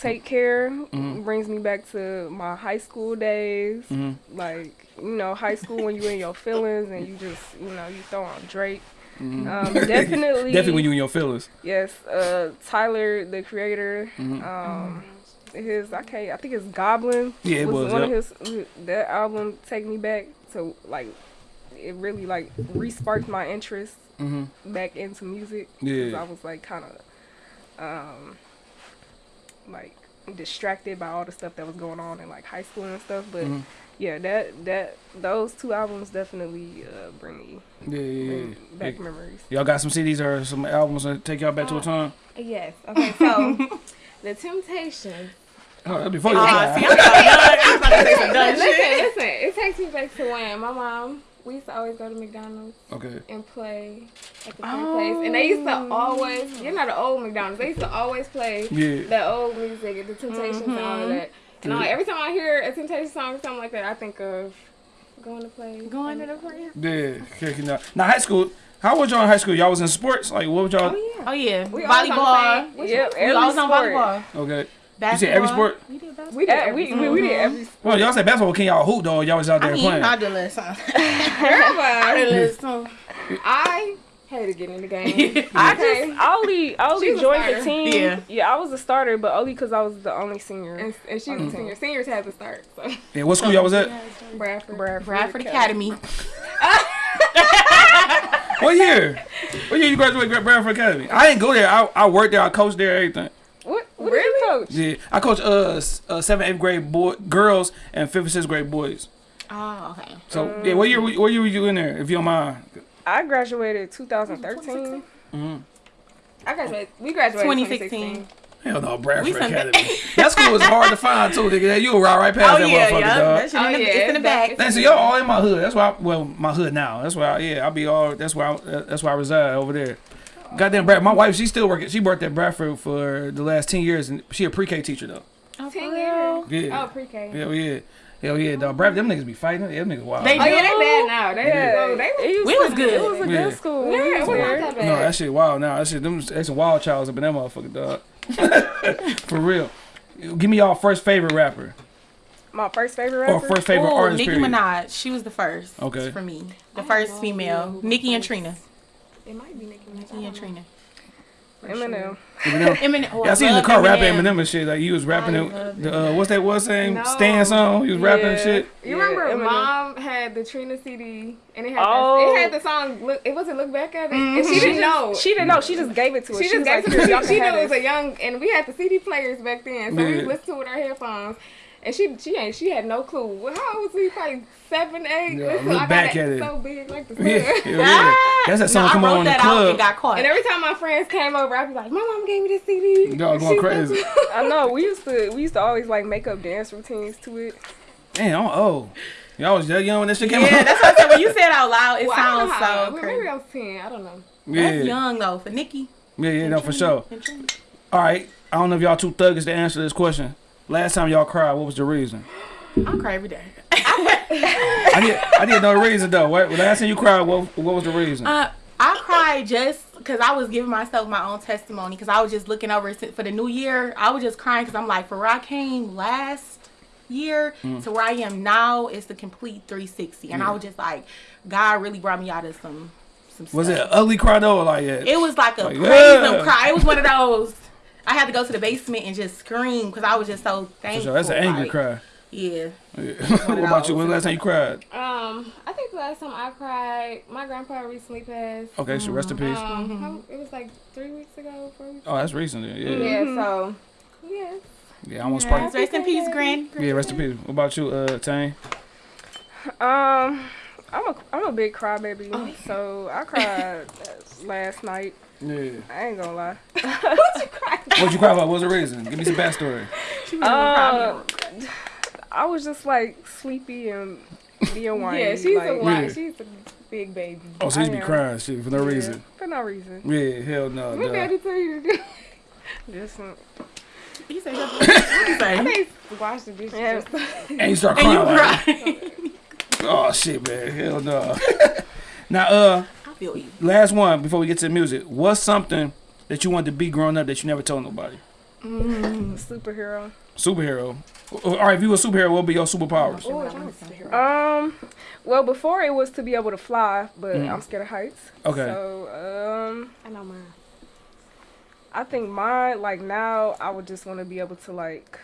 Take care Mm-hmm. brings me back to my high school days. Mhm. Like you know, high school when you in your feelings and you just you know you throw on Drake. Mm-hmm. Um, definitely, Definitely when you in your feelings. yes. Uh, Tyler, the creator. Mhm. Um, his I can't. I think it's Goblin. Yeah, it was, one yep. of his. That album take me back to like. It really like re-sparked my interest Mm-hmm. back into music. Yeah. I was like kind of, um, like distracted by all the stuff that was going on in like high school and stuff. But Mhm. yeah, that that those two albums definitely uh, bring me Yeah, yeah, bring yeah. back yeah. memories. Y'all got some CDs or some albums that take y'all back to a time? Yes. Okay, so The Temptations. Oh, before you Uh, see, I'm about to- I'm about to say some dumb listen, shit. listen. It takes me back to when my mom. We used to always go to McDonald's Okay. and play at the same place, and they used to always. You're not an old McDonald's. They used to always play Yeah. that old music, the Temptations, and all of that. And I'm like, every time I hear a Temptation song or something like that, I think of going to play. Going to the friend. Yeah. kicking out. Now high school. How was y'all in high school? Y'all was in sports? Like what was y'all? Oh yeah. Oh yeah, We always on the volleyball. same- which Yep, one? We every always on volleyball. Okay. You Basketball. said every sport? We did basketball. We did Yeah, we, everything. we, we did uh-huh. every Well, y'all said basketball. Can y'all hoop though? Y'all was out there I mean, playing. I did a little something. Well, Listen. I hated getting in the game. I Okay. just I only I only joined the team. Yeah. I was a starter, but only because I was the only senior. and, and she was a mm-hmm. senior. Seniors had to start. So Yeah. What school y'all was at? Bradford. Bradford, Bradford Academy. What year? What year you graduated Gra- Bradford Academy? I didn't go there. I, I worked there. I coached there. Everything. What what did you coach? Yeah. I coached uh, uh seventh, eighth grade boy girls and fifth and sixth grade boys. Oh, okay. So yeah. What year? What year were you in there? If you don't mind. I graduated 2013. Mm. I graduated. We graduated 2016. 2016. Hell no, Bradford We Academy. that school was hard to find too. Nigga. You were right, right past Oh that yeah, motherfucker, yeah. dog. That shit Oh, in the, yeah, it's in the back. back. Thanks to y'all all in my hood. That's why. I, well, my hood now. That's why. I, yeah, I'll be all. That's why. I, that's why I reside over there. Goddamn, Brad. My wife, she's still working. She worked at Bradford for the last ten years, and she a pre-K teacher though. Oh, Ten years. Yeah. Oh, pre-K. Hell yeah. Hell yeah, dog. Brad, them niggas be fighting. Them niggas wild. They Oh yeah, they do? bad now. They Yeah, yeah. they was, We was good. It was a Yeah. good school. yeah, We it was was not that bad. no, that shit wild now. That shit, them, that's some wild childs up in that motherfucker, dog. For real. Give me y'all first favorite rapper My first favorite rapper. or first favorite Ooh, artist. Nicki period. Minaj. She was the first. Okay. For me, the I first female. know. Nicki and Trina. It might be Nicki Minaj. Nicki don't and know. Trina. Eminem. Eminem. Eminem. Oh, Yeah, I seen in the love car rapping Eminem. Eminem and shit. Like he was rapping it. The, uh, what's that? What's that name? No. Stan song. He was rapping and Yeah. shit. You Yeah, remember Eminem. mom had the Trina CD and it had Oh. the, it had the song look it wasn't look back at it and she didn't know She didn't know. She just gave it to us. she just gave like, it to y'all She knew it was a young and we had the CD players back then, so we listened to it with our headphones. And she she ain't she had no clue. How old was he? Probably seven, eight. Yeah, Listen, look I got back it at it. so big like the sun. Yeah, yeah. Ah! That's that song no, come I on in the club. and got caught. And every time my friends came over, I'd be like, "My mom gave me this CD." Y'all going she crazy. I know. We used to. We used to always like make up dance routines to it. Damn, I'm old. Y'all was that young when that shit came yeah, out. that's what I said. When you said it out loud, it Well, sounds how- so well, crazy. Maybe I was ten. I don't know. yeah. That's young though for Nicki. yeah, yeah, no, for sure. All right, I don't know if y'all too thuggish to answer this question. Last time y'all cried, what was the reason? I cry every day. I need, I need the reason though. What last time you cried? What, what was the reason? Uh, I cried just because I was giving myself my own testimony because I was just looking over for the new year. I was just crying because I'm like, for where I came last year Mm. to where I am now, it's the complete 360. And I was just like, God really brought me out of some, some was it stuff. ugly cry though, or like yeah? It was like a Like, praise yeah. cry. It was one of those. I had to go to the basement and just scream because I was just so For thankful. sure, that's an angry like, cry. Yeah. Yeah. what about you? When the last time you cried? Um, I think the last time I cried, my grandpa recently passed. Okay, so rest in peace. Um, how- it was like three weeks ago, four weeks. Oh, that's recent. Then. Yeah. Yeah, so yeah, Yeah, I almost Yes, sparked. Rest in peace, Grand. Yeah, rest in peace. What about you, uh, Tane? Um, I'm a I'm a big crybaby, Oh, so I cried last night. Yeah. I ain't gonna lie. What'd you cry about? What's the reason? Give me some backstory. Uh, I was just like sleepy and being whiny. Yeah, she's like, a white. Yeah. She's a big baby. Oh, so you be crying shit for no yeah, reason. for no reason. Yeah, hell no. What did I duh. tell you to do? Just uh, He said, what he I say? think wash the dishes. Yeah. or. And you start And crying. you like, cry. oh shit, man. Hell no. now, uh, I feel you. last one before we get to the music. What's something that you wanted to be growing up that you never told nobody? superhero. Superhero. All right, if you were a superhero, what would be your superpowers? Oh, superhero. Um, well, before it was to be able to fly, but Mhm. I'm scared of heights. Okay. So, um, I know mine. I think mine, like now, I would just want to be able to like,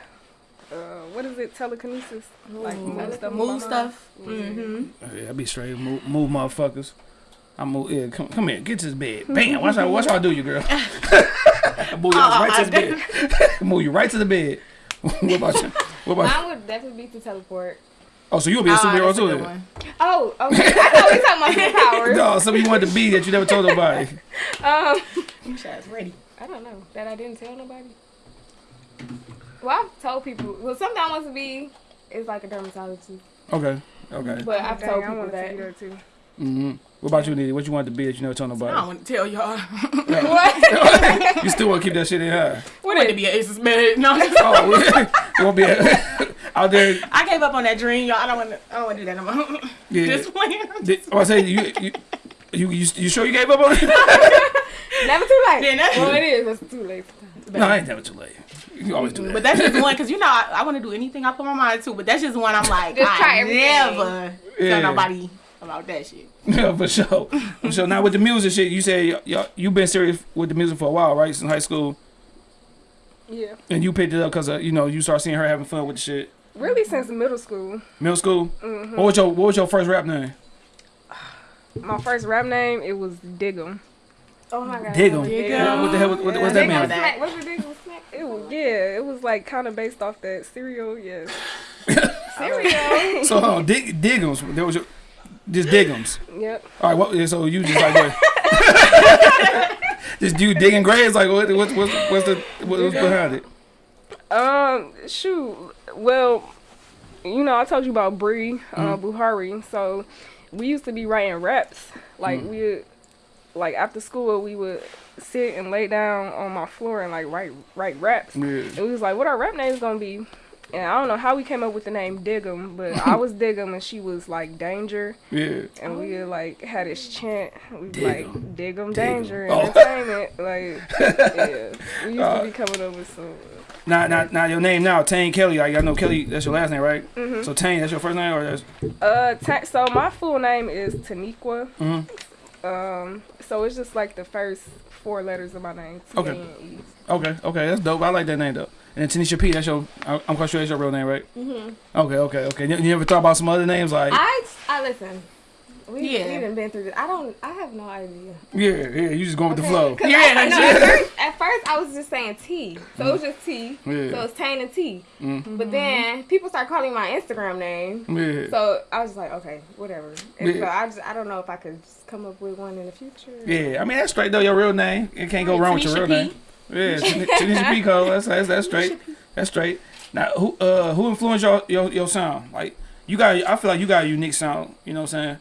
uh, what is it, telekinesis? Like move stuff. Move with stuff. Mm-hmm. Yeah, I be straight. Move, move motherfuckers. I move. Yeah, come, come here. Get to this bed. Bam. Watch how, watch how I do you, girl. I move you right to the bed. move you right to the bed. what about you? What about? Mine would definitely be to teleport. Oh, so you'll be a superhero too? Oh, okay. I thought we talking about superpowers. No, something you wanted to be that you never told nobody. Um, You shots ready. I don't know that I didn't tell nobody. Well, I've told people. Well, something I want to be is like a dermatologist, Okay. Okay. but I've Dang, told I people wanted to that. be there too. hmm What about you, Nitty? What you wanted to be that you never told I don't want to tell y'all. what? you still want to keep that shit in high? I wanted to be an Aces man. No, Oh, you won't be out there. I gave up on that dream, y'all. I don't want to. I don't want to do that no more. Yeah. Just playing. Did, oh, I say you, you, you, you, you sure you gave up on it? Never too late. Then that- well, it is. It's too late. no, I ain't never too late. You always do that. But that's just one because you know I, I want to do anything I put my mind to. But that's just one I'm like Just I everything. never Yeah. tell nobody about that shit. Yeah, for sure. For sure. Now with the music shit, you say y- y- you been serious with the music for a while, right? Since high school, Yeah. and you picked it up because you know you start seeing her having fun with the shit. Really, since middle school. Middle school. Mm-hmm. What was your What was your first rap name? My first rap name it was Dig'em. Oh my god. Dig 'em. Dig What the hell? What, what, what's that Dig 'em. mean? that. What's the big snack? It was yeah, it was like kind of based off that cereal. Yes. Cereal. So hold on, dig Digums. There was your just Digums. Yep. All right. What? So you just like what? just you digging graves? Like what? What's what's what's the what, what's behind it? Um, shoot. Well, you know, I told you about Bree, uh, Buhari. So we used to be writing raps. Like we, would, like after school, we would sit and lay down on my floor and like write write raps. Yeah. It was like, what our rap name's gonna be? And I don't know how we came up with the name Dig'em, but I was Dig'em and she was like Danger, Yeah. and we like had this chant. We Dig like 'em. Dig'em Dig 'em. Danger Oh. Entertainment. Like, yeah, we used Uh, to be coming up with some. Now, now, now, your name now, Tane Kelly. Like I know Kelly. That's your last name, right? Mhm. So Tane, that's your first name, or that's Uh, ta- so my full name is Taniqua. Mhm. Um, so it's just like the first four letters of my name. Okay. Okay. Okay, that's dope. I like that name though. And then Tanisha P. That's your. I- I'm quite sure that's your real name, right? hmm Okay. Okay. Okay. You, you ever thought about some other names like? I I listen. We Yeah. we done been through this. I don't. I have no idea. yeah. Yeah. You just going with the flow. Yeah, I, no, at, first, at first I was just saying T, so it was just T. Yeah. So it's Tane and T. Mm. But then people start calling my Instagram name. Yeah. So I was just like, okay, whatever. And so I just I don't know if I could just come up with one in the future. Yeah, I mean that's straight though. Your real name, it can't go wrong with your real P. name. Yeah, Tan- Tanisha P. Cole. That's, that's that's straight. That's straight. Now, who uh who influenced your, your your sound? Like you got, I feel like you got a unique sound. You know what I'm saying?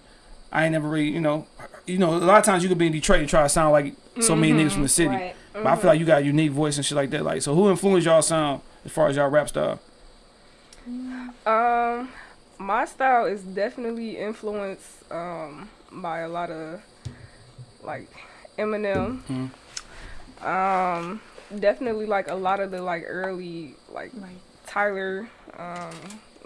I ain't never really, you know, you know, a lot of times you could be in Detroit and try to sound like so many niggas from the city. Right. But I feel like you got a unique voice and shit like that. Like, so who influenced y'all sound as far as y'all rap style? Um, my style is definitely influenced um by a lot of like Eminem. Mhm. Um, definitely like a lot of the like early like Right. Tyler, um,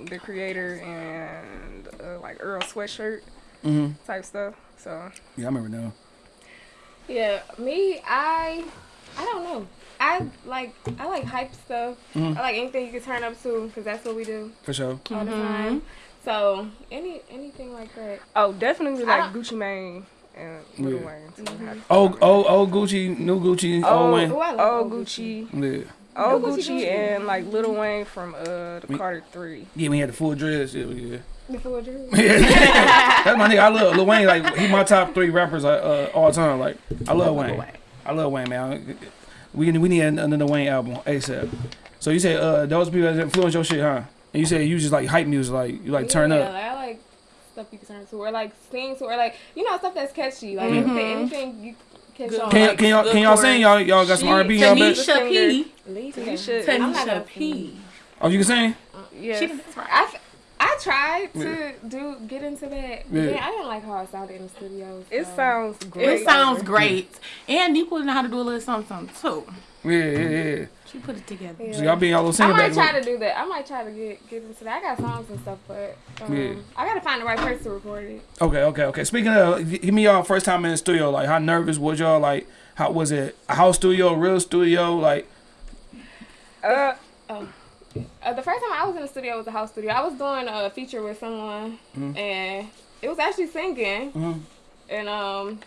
the creator, and uh, like Earl Sweatshirt Mm-hmm. type stuff. So Yeah, I remember now. Yeah, me, I, I don't know. I like I like hype stuff. Mhm. I like anything you can turn up to because that's what we do For sure. all Mm-hmm. the time. So any anything like that. oh, definitely like Gucci Mane and Lil Yeah. Wayne. So I have to- Old, old, old Gucci, new Gucci, old Oh, Wayne. Oh, I love Oh, old Gucci. Yeah. Old Gucci Gucci Gucci. and like Lil Wayne from uh the Me- Carter Three. Yeah, we had the full dress. Yeah, yeah. The full dress. That's my nigga. I love Lil Wayne. Like he my top three rappers uh, uh, all time. Like I love Wayne. Wayne. I love Wayne, man. We we need another Wayne album ASAP. So you say uh those people that influence your shit, huh? And you say you just like hype music, like you like turn yeah, up. Like, I like stuff you can turn to, or like sing to, or like you know stuff that's catchy. Like Mhm. anything, anything you catch Good. on. Can, like, can y'all can y'all sing? Y'all y'all got some R and B y'all bet? Tanisha P. Lisa. Tanisha- I'm not gonna Tanisha P. Oh, you can sing? Yes. She that's. I, I tried to do get into that. Yeah. Yeah. I didn't like how it sounded in the studio. It sounds great. It sounds great. And you probably know how to do a little something, something too. Yeah, yeah, yeah. She put it together. Yeah. So y'all be y'all little I might back. try to do that. I might try to get get into that. I got songs and stuff, but um, Yeah. I gotta find the right person to record it. Okay, okay, okay. Speaking of, give me y'all first time in the studio. Like, how nervous was y'all? Like, how was it? A house studio, real studio? Like, Uh, Uh, the first time I was in the studio was a house studio. I was doing a feature with someone, Mhm. and it was actually singing, mhm. and um,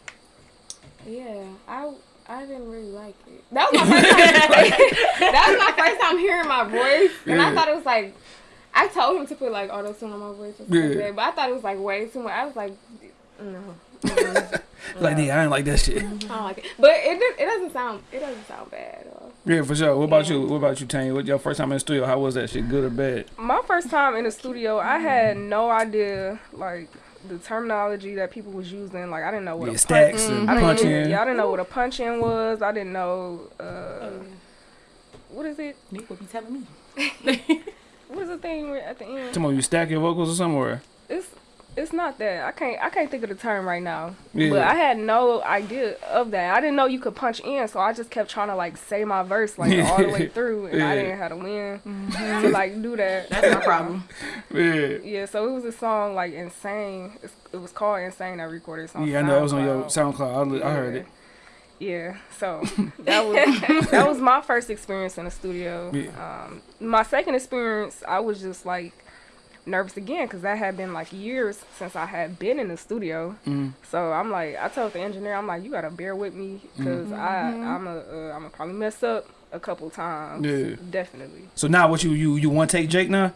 yeah, I I didn't really like it. That was my first time. that was my first time hearing my voice, and I thought it was like. I told him to put like auto tune on my voice and stuff Yeah. like but I thought it was like way too much. I was like, no, mm, like, nigga, I didn't like that shit. I don't like it. But it it doesn't sound it doesn't sound bad. At. Yeah, for sure. What about Yeah. you? What about you, Tanya? What your first time in the studio? How was that shit? Good or bad? my first time in the studio, I had no idea like the terminology that people was using. Like I didn't know what Yeah, a stacks punch. and I didn't, punch yeah, in. yeah, I didn't know what a punch in was. I didn't know uh, Oh, what is it? Nick would be telling me. What is the thing at the end? Come on, you stack your vocals or somewhere? It's it's not that. I can't I can't think of the term right now. Yeah. But I had no idea of that. I didn't know you could punch in, so I just kept trying to like say my verse like all the way through, and I didn't have to win to like do that. That's my problem. Yeah. Yeah, so it was a song like Insane. It's, it was called Insane. I recorded it on Yeah, I know it was on your SoundCloud. SoundCloud. I, li- I heard it. Yeah, so that was that was my first experience in the studio. Yeah. Um, my second experience, I was just like nervous again because that had been like years since I had been in the studio. Mm. So I'm like, I told the engineer, I'm like, you gotta bear with me because I I'm a uh, I'm a probably mess up a couple times. Yeah. definitely. So now, what you you you want to take Jake now?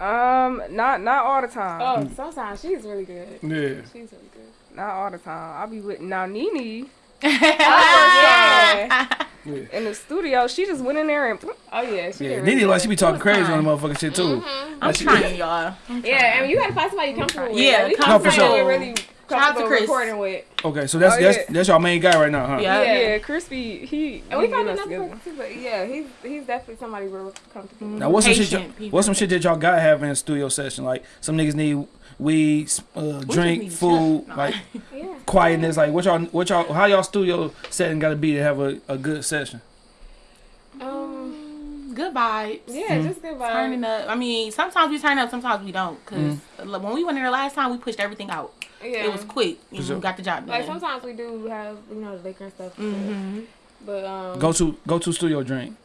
Um, not not all the time. Oh, sometimes she's really good. Yeah. She's really good. Not all the time. I'll be with now Nene yeah. in the studio. She just went in there and Oh yeah. She Yeah, Nene like she be talking crazy on the motherfucking shit too. Mhm. I'm That shit- trying, y'all. Yeah, and you gotta find somebody you comfortable with. Yeah, like, we come No, for find somebody sure. we're really Shout out to comfortable Chris. recording with. Okay, so that's Oh, that's yeah. that's your main guy right now, huh? Yeah. yeah, Crispy he And we found getting another together. person too, but yeah, he's he's definitely somebody we're comfortable with. Now, what's some shit? Patient y'all- people. What's some shit that y'all got to have in a studio session? Like some niggas need weed, uh, drink, need food, chill. like Yeah. quietness. Like what y'all, what y'all, how y'all studio setting got to be to have a, a good session? Um. Good vibes. Yeah, just good vibes. Turning up. I mean, sometimes we turn up, sometimes we don't. Cause Mm. when we went in there last time, we pushed everything out. Yeah. It was quick. And sure. we got the job done. like sometimes we do have you know the liquor and stuff. Mm -hmm. But um. Go to go to studio drink.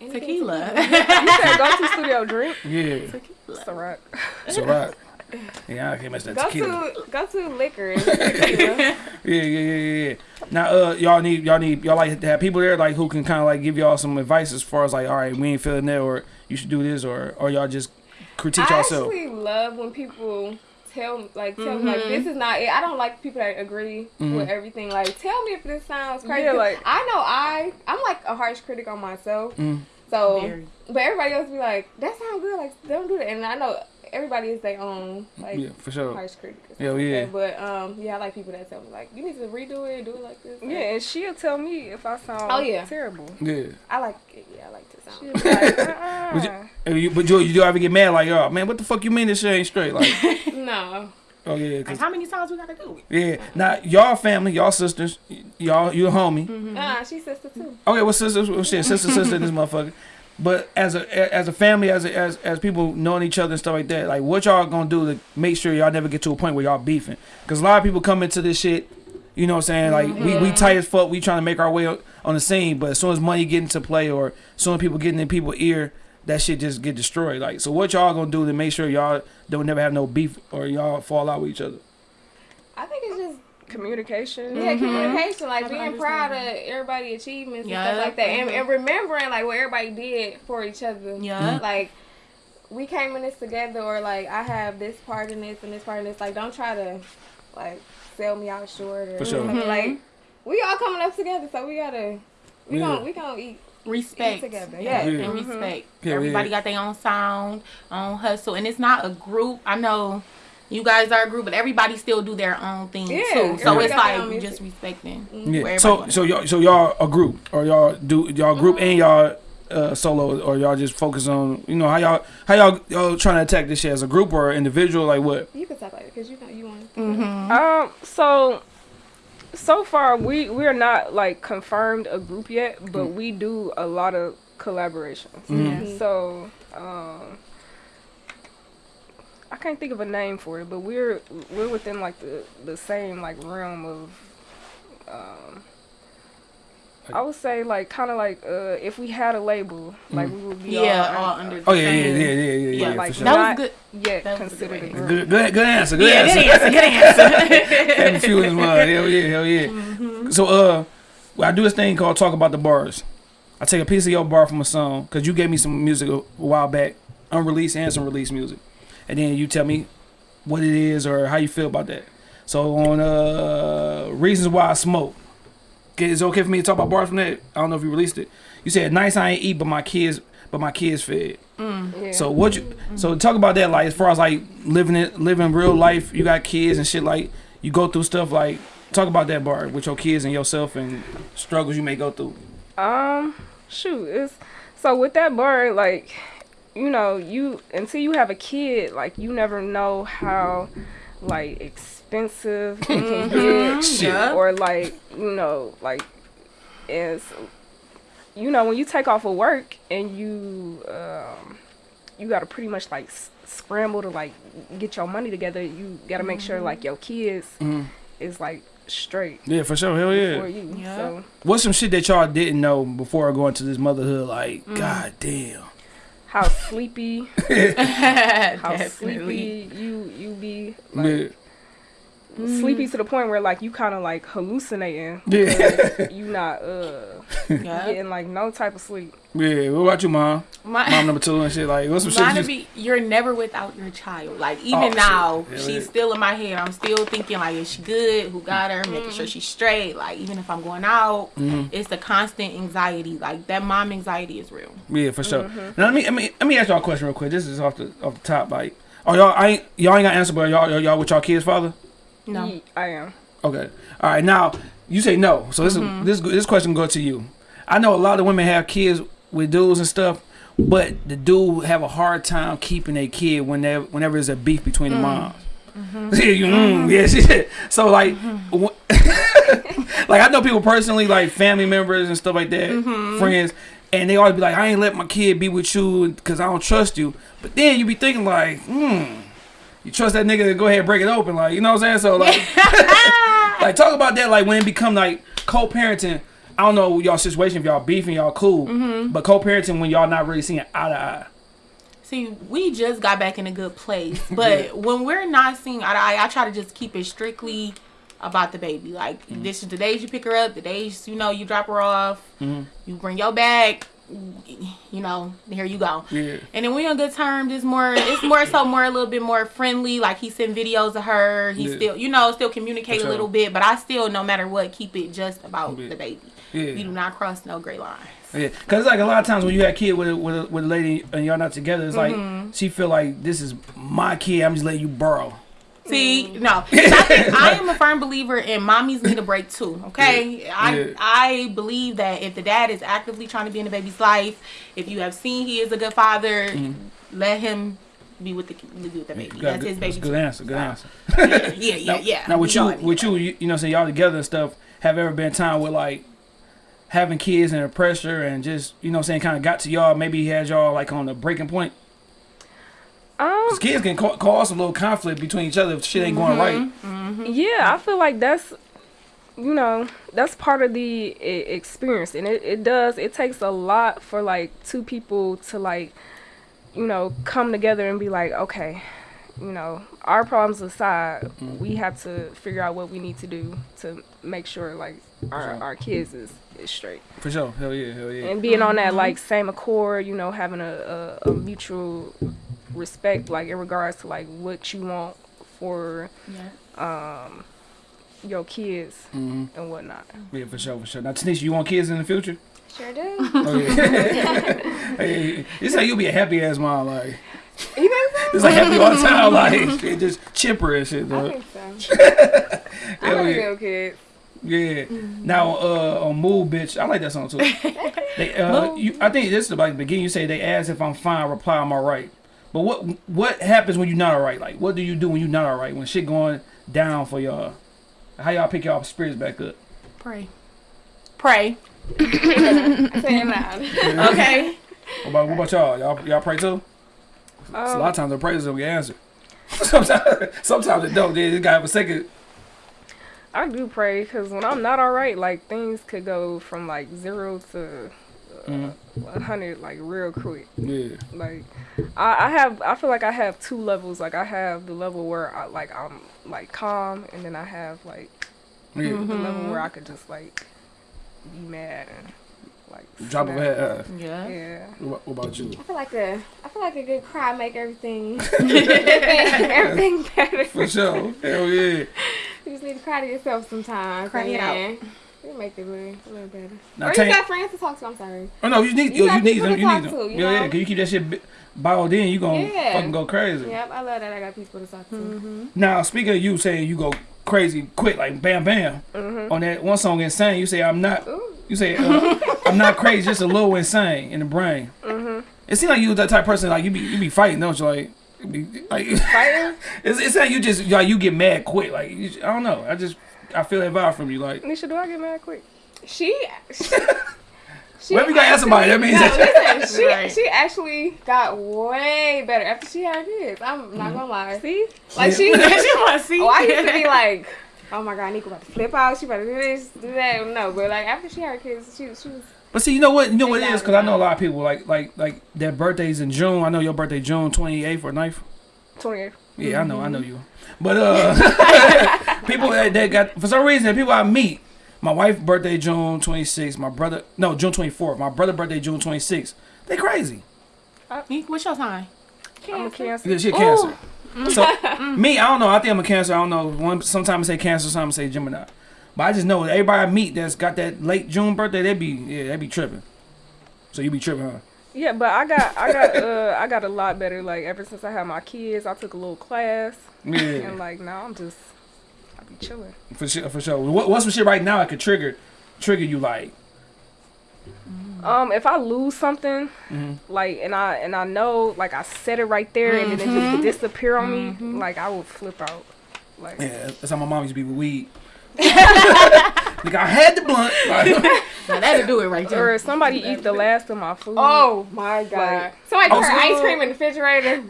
anything Tequila. You said go to studio drink. Yeah, Tequila. It's a wrap. It's alright. Yeah, I can't mess that Go tequila. to go to liquor. and. Yeah, yeah, yeah, yeah, yeah. Now, uh, y'all need y'all need y'all like to have people there like who can kind of like give y'all some advice as far as like, all right, we ain't feeling that, or you should do this, or or y'all just critique I yourself. actually love when people tell like tell me like this is not it. I don't like people that agree with everything. Like tell me if this sounds crazy. Yeah, like- I know I I'm like a harsh critic on myself. Mm. So Very. but everybody else be like, that sounds good, like don't do that. And I know everybody is their own like Yeah, for sure. harsh critic. or Hell yeah. like that. But um yeah, I like people that tell me like you need to redo it, do it like this. Like, Yeah, and she'll tell me if I sound Oh, yeah. terrible. Yeah. I like it. Yeah, I like to sound. She'll like, uh-uh. But you, uh, you, but you, you do ever get mad like, oh man, what the fuck you mean this shit ain't straight? Like, no. oh yeah, Like, 'cause- how many times we gotta do it? yeah. Now y'all family, y'all sisters, y'all you a homie. Mm-hmm. Uh, she's sister too. Okay, well sisters, well, shit, sister, sister, this motherfucker. But as a as a family, as a, as as people knowing each other and stuff like that, like what y'all gonna do to make sure y'all never get to a point where y'all beefing? Because a lot of people come into this shit, you know what I'm saying? Like we, we mm-hmm. tight as fuck, we trying to make our way on the scene, but as soon as money get into play or as soon as people getting in people's ear, that shit just get destroyed. Like so, what y'all gonna do to make sure y'all don't never have no beef or y'all fall out with each other? I think it's just communication. Yeah, mm-hmm. communication, like Have being proud of everybody' achievements and stuff like that, and, and remembering like what everybody did for each other. Yeah. Like we came in this together, or like I have this part in this and this part in this. Like don't try to like sell me out short or For sure. something. Mhm. Like mm-hmm. we all coming up together, so we gotta we Yeah. gonna we gonna eat. respect together, yeah, yeah. and respect Yeah, everybody yeah. got their own sound own hustle and it's not a group i know you guys are a group but everybody still do their own thing Yeah, too so everybody it's got their like own just respecting Yeah. So so y'all so y'all a group or y'all do y'all group Mm-hmm. and y'all uh, solo or y'all just focus on you know how y'all how y'all y'all trying to attack this shit as a group or individual like what? You can talk about it because you know you want. Mhm. Um. So, so far we we are not like confirmed a group yet, but Mm. we do a lot of collaborations. Mhm. So, um, I can't think of a name for it, but we're we're within like the the same like realm of. Um, I would say like kind of like uh, if we had a label, like we would be yeah all, all under the Oh yeah yeah yeah yeah yeah yeah, Yeah, yeah like sure. that was good yeah That was a good considered a way. group. Good, good, good answer. Good yeah answer. good answer good answer Having few as well. Hell yeah, hell yeah. Mm-hmm. So uh, well, I do this thing called talk about the bars. I take a piece of your bar from a song because you gave me some music a, a while back, unreleased and some released music, and then you tell me what it is or how you feel about that. So on uh reasons why I smoke. Is it okay for me to talk about bars from that? I don't know if you released it. You said nice I ain't eat, but my kids, but my kids fed. Yeah. So what you so talk about that like as far as like living it living real life, you got kids and shit like you go through stuff like talk about that bar with your kids and yourself and struggles you may go through. Um, shoot, it's so with that bar, like, you know, you until you have a kid, like, you never know how, like, expensive it can get, Yeah. or like, you know, like, is, you know, when you take off of work and you, um, you gotta pretty much like s- scramble to like get your money together. You gotta make sure like your kids Mhm. is like straight Yeah, for sure. Hell yeah. you. Yeah. So. What's some shit that y'all didn't know before going to this motherhood? Like, Mm. god damn. How sleepy how sleepy you you be Yeah. like sleepy to the point where like you kind of like hallucinating Yeah. you not uh Yeah. getting like no type of sleep yeah. What about you, mom? My- Mom number two and shit. Like, what's some Mine shit? would You, be you're never without your child. Like Oh, even shit. now, Hell she's yeah. still in my head. I'm still thinking like, is she good? Who got her? Making sure she's straight. Like even if I'm going out, Mm-hmm. it's the constant anxiety. Like that mom anxiety is real. yeah, for sure. Now let me, let me let me ask y'all a question real quick. This is off the off the top. Like, oh y'all, I ain't y'all ain't got answer, but y'all y'all, y'all with y'all kids' father. No. I am Okay. All right. Now you say no. So this Mm-hmm. is, this this question go to you. I know a lot of women have kids with dudes and stuff, but the dude have a hard time keeping a kid when there whenever there's a beef between Mm. the moms. Mm-hmm. Mm, yeah, she, so like, wh- like I know people personally, like family members and stuff like that, Mm-hmm. friends, and they always be like, I ain't let my kid be with you because I don't trust you. But then you be thinking like, hmm, you trust that nigga to go ahead and break it open, like you know what I'm saying? So like, like talk about that, like when it become like co-parenting. I don't know y'all situation if y'all beefing, y'all cool, Mm-hmm. but co-parenting when y'all not really seeing eye to eye. See, we just got back in a good place, but when we're not seeing eye to eye, I try to just keep it strictly about the baby. Like this is the days you pick her up, the days you know you drop her off, you bring your bag, you know, here you go. Yeah. And then we on good terms. It's more, it's more so more a little bit more friendly. Like he send videos of her. He Yeah. still, you know, still communicate a little bit. But I still, no matter what, keep it just about Yeah. the baby. Yeah. You do not cross no gray lines. Yeah, cause it's like a lot of times when you have a kid with a, with a, with a lady and y'all not together, it's like mm-hmm. she feel like this is my kid. I'm just letting you borrow. See, no. I, think, I am a firm believer in mommies need a break too. Okay, I Yeah. I believe that if the dad is actively trying to be in the baby's life, if you have seen he is a good father, mm-hmm. let him be with the be with the baby. That's good- his baby. Good too. answer. Good answer. Yeah, yeah, Now, yeah. now with you, all need with you, you, you know, saying y'all together and stuff. Have ever been time with like having kids and the pressure and just you know saying kind of got to y'all? Maybe he has y'all like on the breaking point. Um Cause kids can ca- cause a little conflict between each other if shit ain't going right. Yeah, I feel like that's you know that's part of the experience, and it, it does. It takes a lot for like two people to like you know come together and be like, okay, you know, our problems aside, Mm-hmm. we have to figure out what we need to do to make sure like our, Sure. our kids is, is straight. For sure. Hell yeah. Hell yeah. And being on that like same accord, you know, having a, a, a mutual respect, like in regards to like what you want for Yeah. um your kids hmm and whatnot. Yeah, for sure, for sure. Now, Tanisha, you want kids in the future? Sure do. Oh yeah. hey, this how you be a happy ass mom, like. You think so? It's like happy all the time, like it just chipper and shit. Though. I Though. think so. I Hell don't yeah. know kids. Yeah. Now, uh, on Move, bitch, I like that song too. they, uh, you, I think this is about the beginning. You say they ask if I'm fine, reply I'm alright. But what what happens when you're not alright? Like, what do you do when you're not alright? When shit going down for y'all? How y'all pick y'all spirits back up? Pray. Pray. Say it loud. Okay. What about what about y'all? Y'all y'all pray too? So a lot of Um, times the prayers don't get answered. sometimes sometimes it don't. They just got a second. I do pray because when I'm not all right, like things could go from like zero to uh, Mhm. 100 like real quick. Yeah. Like I, I have, I feel like I have two levels. Like I have the level where I like I'm like calm, and then I have like Yeah. the level where I could just like be mad and like Drop of a snap. head. Uh, Yeah. Yeah. what, what about you? I feel like a I feel like a good cry make everything everything, everything better. For sure. Hell yeah. You just need to cry to yourself sometimes. Cry it out. Then It'll make it a little, a little better. Now, or you got friends to talk to. I'm sorry. Oh no, you need You you, you need them. You need them. to, you yeah, yeah. know? Cause you keep that shit bi- bottled in, you gonna Yeah. fucking go crazy. Yep, I love that. I got people to talk to. Mm-hmm. Now speaking of you saying you go crazy quick like bam bam mm-hmm. on that one song insane, you say I'm not. Ooh. You say uh, I'm not crazy, just a little insane in the brain. Mm-hmm. It seems like you that type of person like you be you be fighting, don't you? Like. you Be, like Fighting? it's, it's like you just like you get mad quick like you, I don't know I just I feel that vibe from you like Nisha, do I get mad quick? She. she she whenever you gotta ask somebody that means No, that listen, she Right. she actually got way better after she had kids. I'm not gonna lie. See? Like she, she want to see. oh, I used to be like, oh my god, Nico about to flip out. She about to do this, do that. No, but like after she had kids, she she was. But see, you know what? You know what it is? Because I know a lot of people like like like their birthdays in June. I know your birthday June twenty eighth or 9th. 28. Yeah, I know, I know you. But uh, people that, that got for some reason people I meet. My wife birthday June twenty sixth. My brother no June twenty fourth. My brother birthday June twenty sixth. They crazy. What's your sign? I'm a cancer. Yeah, she a cancer. So me, I don't know. I think I'm a cancer. I don't know. One sometimes I say cancer, sometimes I say Gemini. But I just know that everybody I meet that's got that late June birthday, they be yeah, they be tripping. So you be tripping, huh? Yeah, but I got I got uh I got a lot better. Like ever since I had my kids, I took a little class, Yeah. and like now I'm just I be chilling. For sure, for sure. What, what's some shit right now I could trigger, trigger you like? Um, if I lose something, Mhm. like and I and I know like I said it right there, and then it just disappear on me, like I would flip out. Like Yeah, that's how my mom used to be with weed. like I had the blunt. Like, Now that'll do it right or there. if somebody eat the last of my food. Oh my god! Like- Somebody Oh, put so- ice cream in the refrigerator.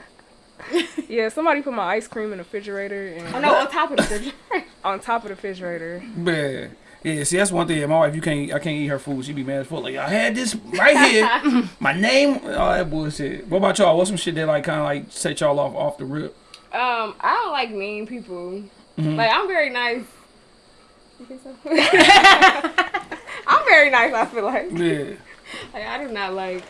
Yeah, somebody put my ice cream in the refrigerator and Oh no, on top of the refrigerator. on top of the refrigerator. yeah, yeah. See, that's one thing. My wife, you can't, I can't eat her food. She be mad as fuck. Like I had this right here, my name, all that bullshit. What about y'all? What's some shit that like kind of like set y'all off off the rip? Um, I don't like mean people. Mhm. Like I'm very nice. You think so? I'm very nice. I feel like. Yeah, Like I do not like.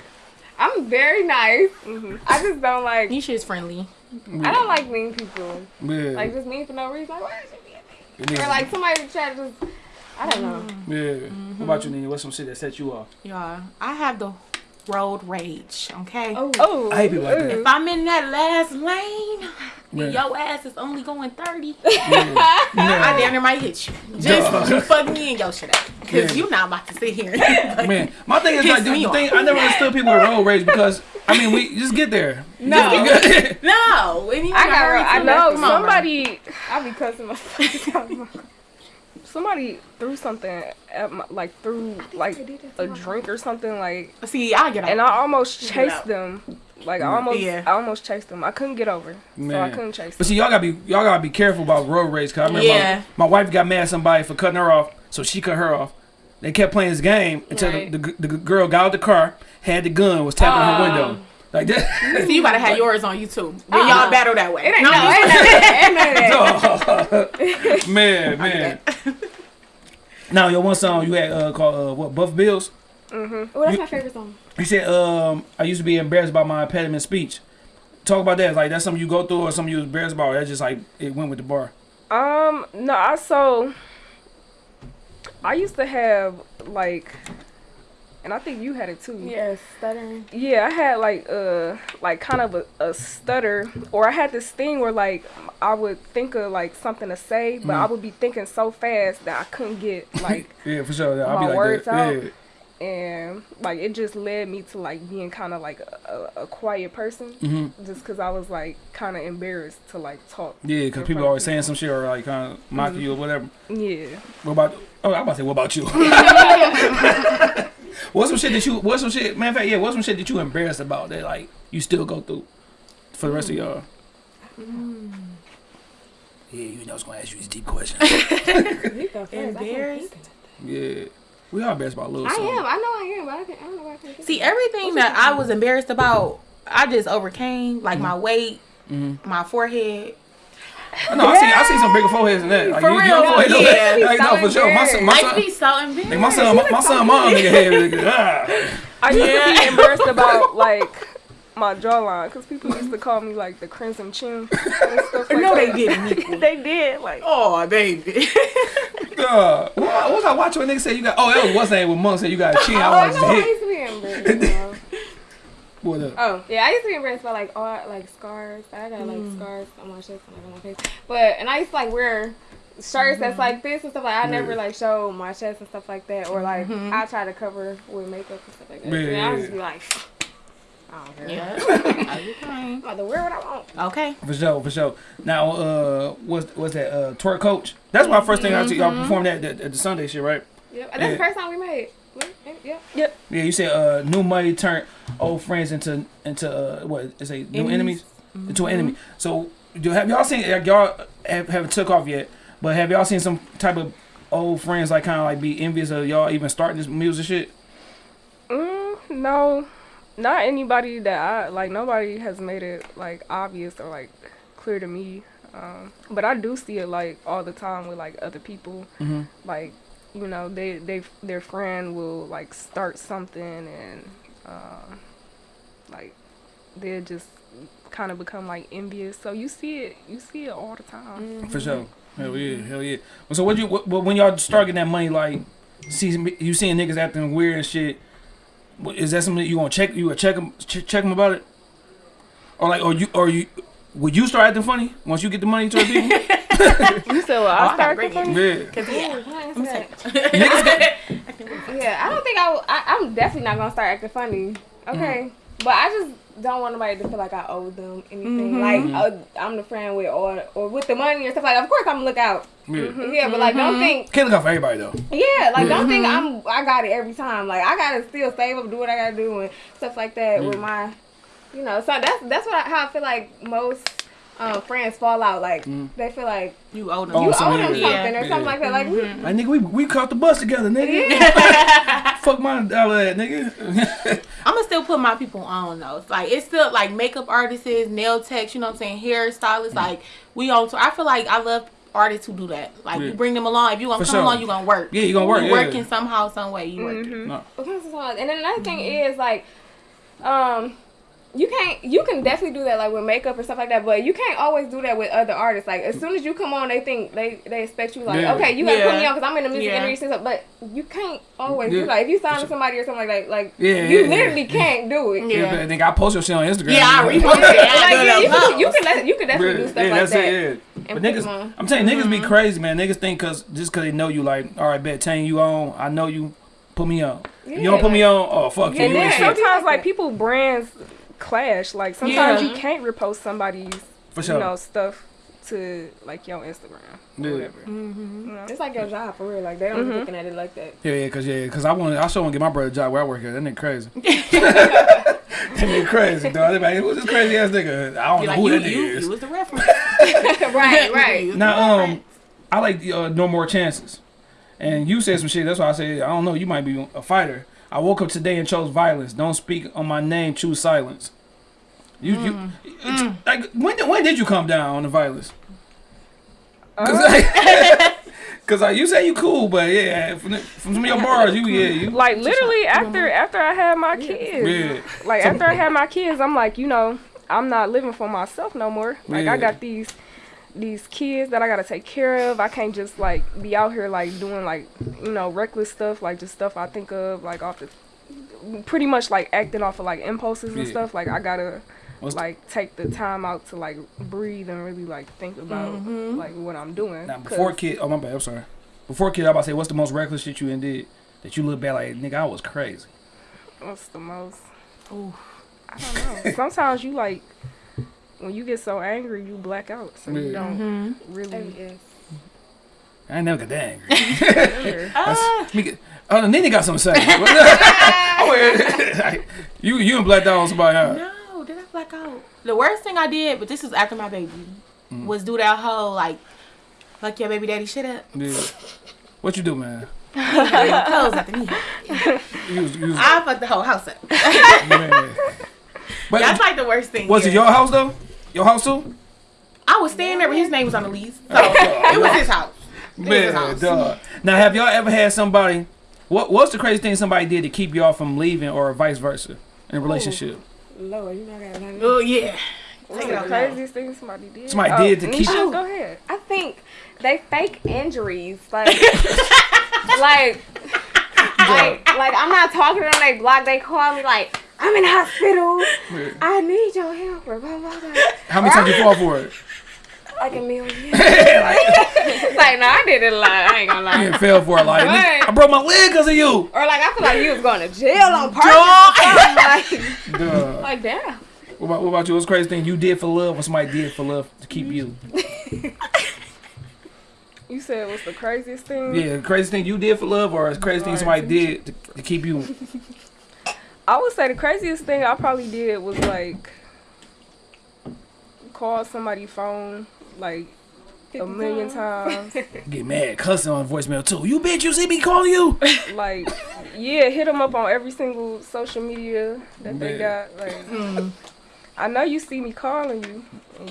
I'm very nice. Mm-hmm. I just don't like. Nisha is friendly. I don't like mean people. yeah. Like just mean for no reason. Like why is she being mean? Or like somebody try to just. I don't know. yeah. What about you, Nina? What's some shit that set you off? Yeah, I have the road rage. Okay. Oh. Oh, I hate people like oh. that. If I'm in that last lane, and Yeah. your ass is only going 30, Yeah. I Yeah. damn near might hit you. Just Duh. you fuck me and your shit up. Because Yeah. you not about to sit here. Man, my thing is like Piss the, me the thing. I never understood people with road rage because I mean we just get there. No. no. And you I gotta I too. no, Come on, bro. somebody I be cussing myself. somebody threw something at my like threw like a drink or something like See, I get out. and I almost Get chased out. them. Like I almost Yeah. I almost chased them. I couldn't get over. So I couldn't chase But them. see, y'all gotta be y'all gotta be careful about road rage. Cause I remember Yeah. my, my wife got mad at somebody for cutting her off, so she cut her off. They kept playing this game until Right. the, the, the girl got out the car, had the gun, was tapping her Oh. window. Like that. So you gotta have yours on YouTube. Then Uh-uh. y'all battle that way. It ain't No, no, I'm ain't just- none of that. Ain't none of that. man, man. Now your one song you had uh, called uh, what Buff Bills. Oh, that's my favorite song. You said um I used to be embarrassed about my impediment speech. Talk about that. Like that's something you go through or something you was embarrassed about. Or that's just like it went with the bar. Um, no, I so I used to have like, and I think you had it too. Yes, stuttering. Yeah, I had like uh like kind of a, a stutter, or I had this thing where like I would think of like something to say, but I would be thinking so fast that I couldn't get like, Yeah, for sure. I'll My be like words that. out. Yeah. And like it just led me to like being kind of like a, a, a quiet person, Mhm. just because I was like kind of embarrassed to like talk. Yeah, because people are always saying some shit or like kind of mocking you or whatever. Yeah. What about? Oh, I'm about to say, what about you? what's some shit that you? What's some shit? Man, in fact, yeah, what's some shit that you embarrassed about that like you still go through for the rest of y'all? Yeah, you know, I was gonna ask you these deep questions. You go first. I can't Embarrassed? yeah, we are embarrassed about little. I something. am. I know I am, but I, can, I don't know why I can't See, of it. everything that I was embarrassed about, I just overcame. Like my weight, Mhm. my forehead. No, I see, I see some bigger foreheads than that. Like, For you, real, your forehead look- yeah. like, no, for sure. My son, my I son, be so embarrassed. like, my son, my, my son, mom, nigga head. nigga, ah. I used to be embarrassed about like my jawline because people used to call me like the crimson chin and stuff like no, they didn't. they did like oh, baby. Uh, what, what was I watching when nigga said you got? Oh, that was what's name when Monk said you got a chin. Oh, I I was. I like, hit. used to be embarrassed. about- What up? Oh, yeah, I used to be embarrassed by like all like scars. I got like Mm. scars on my chest and like on my face. But and I used to like wear shirts that's like this and stuff like I never like show my chest and stuff like that. Or like Mm-hmm. I try to cover with makeup and stuff like that. Yeah, and I yeah, would just yeah. be like, I don't care. yeah. I'm about to wear what I want. Okay. For sure, for sure. Now, uh, what's what's that? Uh, twerk coach. That's my first thing I see y'all perform that at, at the Sunday shit, right? Yep. And that's Yeah. the first time we made. What? Yep. Yeah, you said uh, new money turned old friends into into uh, what is it? New enemies into an enemy. So, do have y'all seen? Like, y'all have, haven't took off yet, but have y'all seen some type of old friends like kind of like be envious of y'all even starting this music shit? mm, no, not anybody that I like. Nobody has made it like obvious or like clear to me. Um, but I do see it like all the time with like other people. Mhm. Like you know, they they their friend will like start something and um, like they just kind of become like envious. So you see it, you see it all the time. For sure. Hell yeah, hell yeah. So what you what, what- when y'all start getting that money, like see you seeing niggas acting weird and shit? What- Is that something that you gonna check? You gonna check them ch- check them about it? Or like, or you or you would you start acting funny once you get the money to the people? You said, well, Oh, I I gotta started bring it. yeah. Cause yeah. Ooh, I answer I'm that? Yeah, I don't think I, will- I. I'm definitely not gonna start acting funny. Okay, mm-hmm. but I just don't want nobody to feel like I owe them anything. Mm-hmm. Like mm-hmm. uh, I'm the friend with or or with the money or stuff like. that. Of course, I'm gonna look out. yeah. Yeah, but like don't mm-hmm. think. Can't look out for everybody though. Yeah, like don't think I'm. I got it every time. Like I gotta still save up, do what I gotta do, and stuff like that with my. You know, so that's that's what I, how I feel like most. Um, friends fall out like they feel like You owe them. You so owe them yeah. something or Yeah. something like that. Like we, Like nigga, we we caught the bus together, nigga. Fuck my dollar, that nigga. I'm gonna still put my people on though. It's like it's still like makeup artists, nail techs, you know what I'm saying, hairstylists. Like we on. So I feel like I love artists who do that. Like Yeah. you bring them along. If you gonna For come sure. along, you gonna work. Yeah, you gonna work, Mm-hmm. You yeah. working somehow, some way. You working. no. Okay, so. And then another thing is like, um, you can't. You can definitely do that like with makeup or stuff like that, but you can't always do that with other artists. Like as soon as you come on, they think they they expect you like, Yeah. okay, you gotta put me on because I'm in the music Yeah. industry, and stuff, but you can't always Yeah. do that. If you sign with somebody or something like that, like Yeah, you yeah, literally yeah. can't do it. Yeah. Yeah, but nigga, I post your shit on Instagram. Yeah, i repost it like, you, can, you, can, you can definitely do stuff like that's that it, But niggas, I'm telling you, niggas Mm-hmm. be crazy, man. Niggas think cause just cause they know you, like, all right, bet ten you on, I know you, put me on. you don't put me on, oh fuck you, And you ain't then shit. sometimes like people brands clash. Like sometimes Yeah. you can't repost somebody's For sure. you know stuff to like your Instagram or Yeah. whatever. Mm-hmm. You know? It's like your job for real. Like they don't be looking at it like that. Yeah, yeah, cause yeah, cause I want, I sure want to get my brother a job where I work at. That nigga crazy. that nigga crazy, dog. They be who's this crazy ass nigga? I don't Be know like who you, that nigga you, is. you was the reference. right, right. You was the Now, um, reference. I like uh, no more chances. And you said some shit. That's why I said I don't know. You might be a fighter. I woke up today and chose violence. Don't speak on my name. Choose silence. You, you, Mm. like when did, when did you come down on the violence? Uh, Cause, like, 'cause, like, you say you cool, but yeah, from, the- from some of your bars, you yeah, you like literally after after I had my kids, yeah. like after I had my kids, I'm like, you know, I'm not living for myself no more. Like Yeah. I got these these kids that I gotta take care of. I can't just like be out here like doing like you know reckless stuff, like just stuff I think of like off the pretty much like acting off of like impulses and Yeah. stuff. Like I gotta What's- like take the time out to like breathe and really like think about Mm-hmm. like what I'm doing. Now before 'Cause- kid, oh my bad, I'm sorry. Before kid, I about to say, what's the most reckless shit you done did that you look back like, nigga, I was crazy. What's the most? Ooh, I don't know. Sometimes you like when you get so angry, you black out, so you don't Mm-hmm. really. Yes. I ain't never got that angry. remember. That's- me get- Oh, Nene got something to say. Like, you you and blacked out on somebody. Huh? No, did I black out? The worst thing I did, but this was after my baby, Mm. was do that whole like, fuck your baby daddy shit up. Yeah. What you do, man? Clothes after me. You was, you was, I fucked the whole house up. But That's like the worst thing. was it your house though? Your house too? I was staying there, but his name was on the lease, so it was his house. It was his Man, house. dog. Now, have y'all ever had somebody? What What's the crazy thing somebody did to keep y'all from leaving, or vice versa, in a relationship? Lord, you know I got Oh yeah. Take the craziest thing somebody did? Somebody Oh, did to keep- Nisha, Go ahead. I think they fake injuries, like, like, like, like I'm not talking to them. They block. They call me like, I'm in the hospital. I need your help. Blah, blah, blah. How many times you fall for it? Like a million. like, like, no, I did it a lot. I ain't gonna lie. didn't fell for it. Like, Right. I broke my leg because of you. Or like I feel like you was going to jail on purpose. like, Duh. like damn. What about, what about you? What's the crazy thing you did for love, or somebody did for love to keep you? You said what's the craziest thing? Yeah, the crazy thing you did for love, or the crazy thing somebody did to, to keep you. I would say the craziest thing I probably did was like call somebody's phone like a million times. Get mad, cussing on voicemail too. You bitch, you see me calling you? like, yeah, hit them up on every single social media that they got. Like, I know you see me calling you.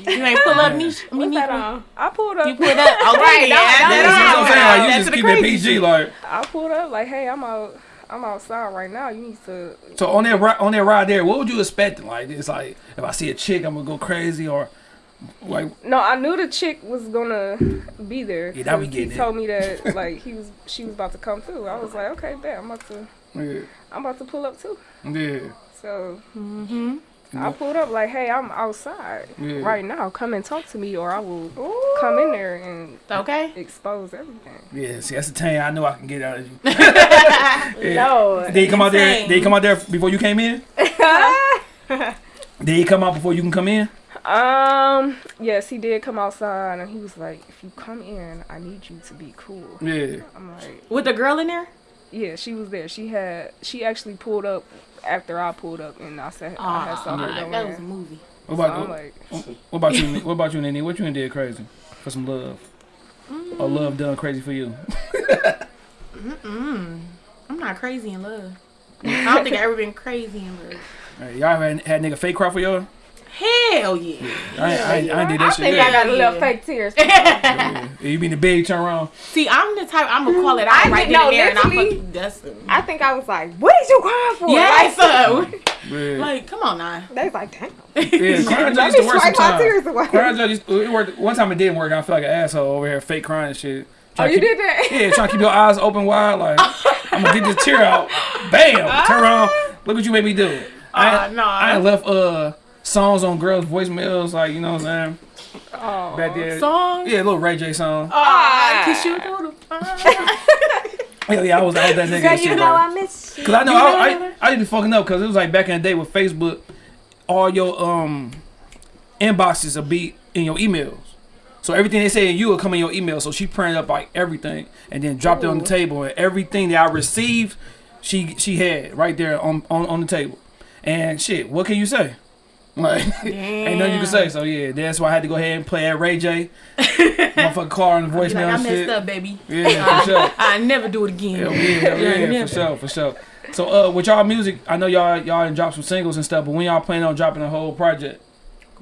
you- You ain't pull up me. I mean, What's that on? I pulled up. You pulled up. Okay, Right, yeah, don't- You that's what I'm saying? Like, you That's just the keep it PG, like. I pulled up like, hey, I'm out. I'm outside right now. You need to. So on that ri- on that ride there, what would you expect? Like it's like if I see a chick, I'm gonna go crazy, or like No, I knew the chick was gonna be there. Yeah, that we 'cause getting He it. told me that like he was, she was about to come through. I was like, okay, bet I'm about to, yeah, I'm about to pull up too. yeah, So Mm-hmm. I pulled up like, hey, I'm outside Yeah. right now. Come and talk to me, or I will come in there and Okay. expose everything. yeah. See, that's the thing I know I can get out of you. No. Did he come out there? Insane. Did he come out there before you came in? Did he come out before you can come in? Um, yes, he did come outside, and he was like, if you come in, I need you to be cool. Yeah. I'm like, With the girl in there? Yeah, she was there. She had, she actually pulled up after I pulled up, and I said, I had saw her Ah, go that was a movie. What So about I'm like, what about you? What about you, Nene? What you done did crazy for some love? Or love done crazy for you? Mm. I'm not crazy in love. I don't think I ever been crazy in love. Hey, y'all ever had, had nigga fake cry for y'all? Hell yeah. I, ain't- I, I ain't did I that shit think yet. I got a little Yeah. fake tears. Yeah. You mean the big turn around? See, I'm the type I'm gonna call it out I right didn't then know, and there, and I'm literally. fucking dusting. I think I was like, what is you crying for? Yes, Like, sir. Yeah. Like, come on now. they was like, damn. Yeah, crying Let used to work sometimes. Crying just used, it worked. One time it didn't work. I feel like an asshole over here, fake crying and shit. Oh, Trying to you keep- did that? Yeah, trying to keep your eyes open wide. Like I'm gonna get this tear out. Bam! Turn around. Look what you made me do. I, Ah, ain't- nah. I left uh songs on girls' voicemails. Like you know what I'm saying? oh, Back there. Song. Yeah, a little Ray J song. Ah, kiss you through the fire. Yeah, yeah, I was I was that nigga. Girl, you shit, know like- I miss you. Cause I know You know I. I, I didn't be fucking up because it was like back in the day with Facebook, all your um inboxes will be in your emails. So everything they say in you will come in your email. So she printed up like everything and then dropped it on the table and everything that I received, she she had right there on on, on the table. And shit, what can you say? Like, ain't nothing you can say. So yeah, that's why I had to go ahead and play at Ray J. Motherfucker call on the Be voicemail like, I messed shit. up, baby. Yeah, for sure. I never do it again. Hell yeah, hell yeah, never. for sure, for sure. So uh, with y'all music, I know y'all y'all dropped some singles and stuff, but when y'all planning on dropping a whole project?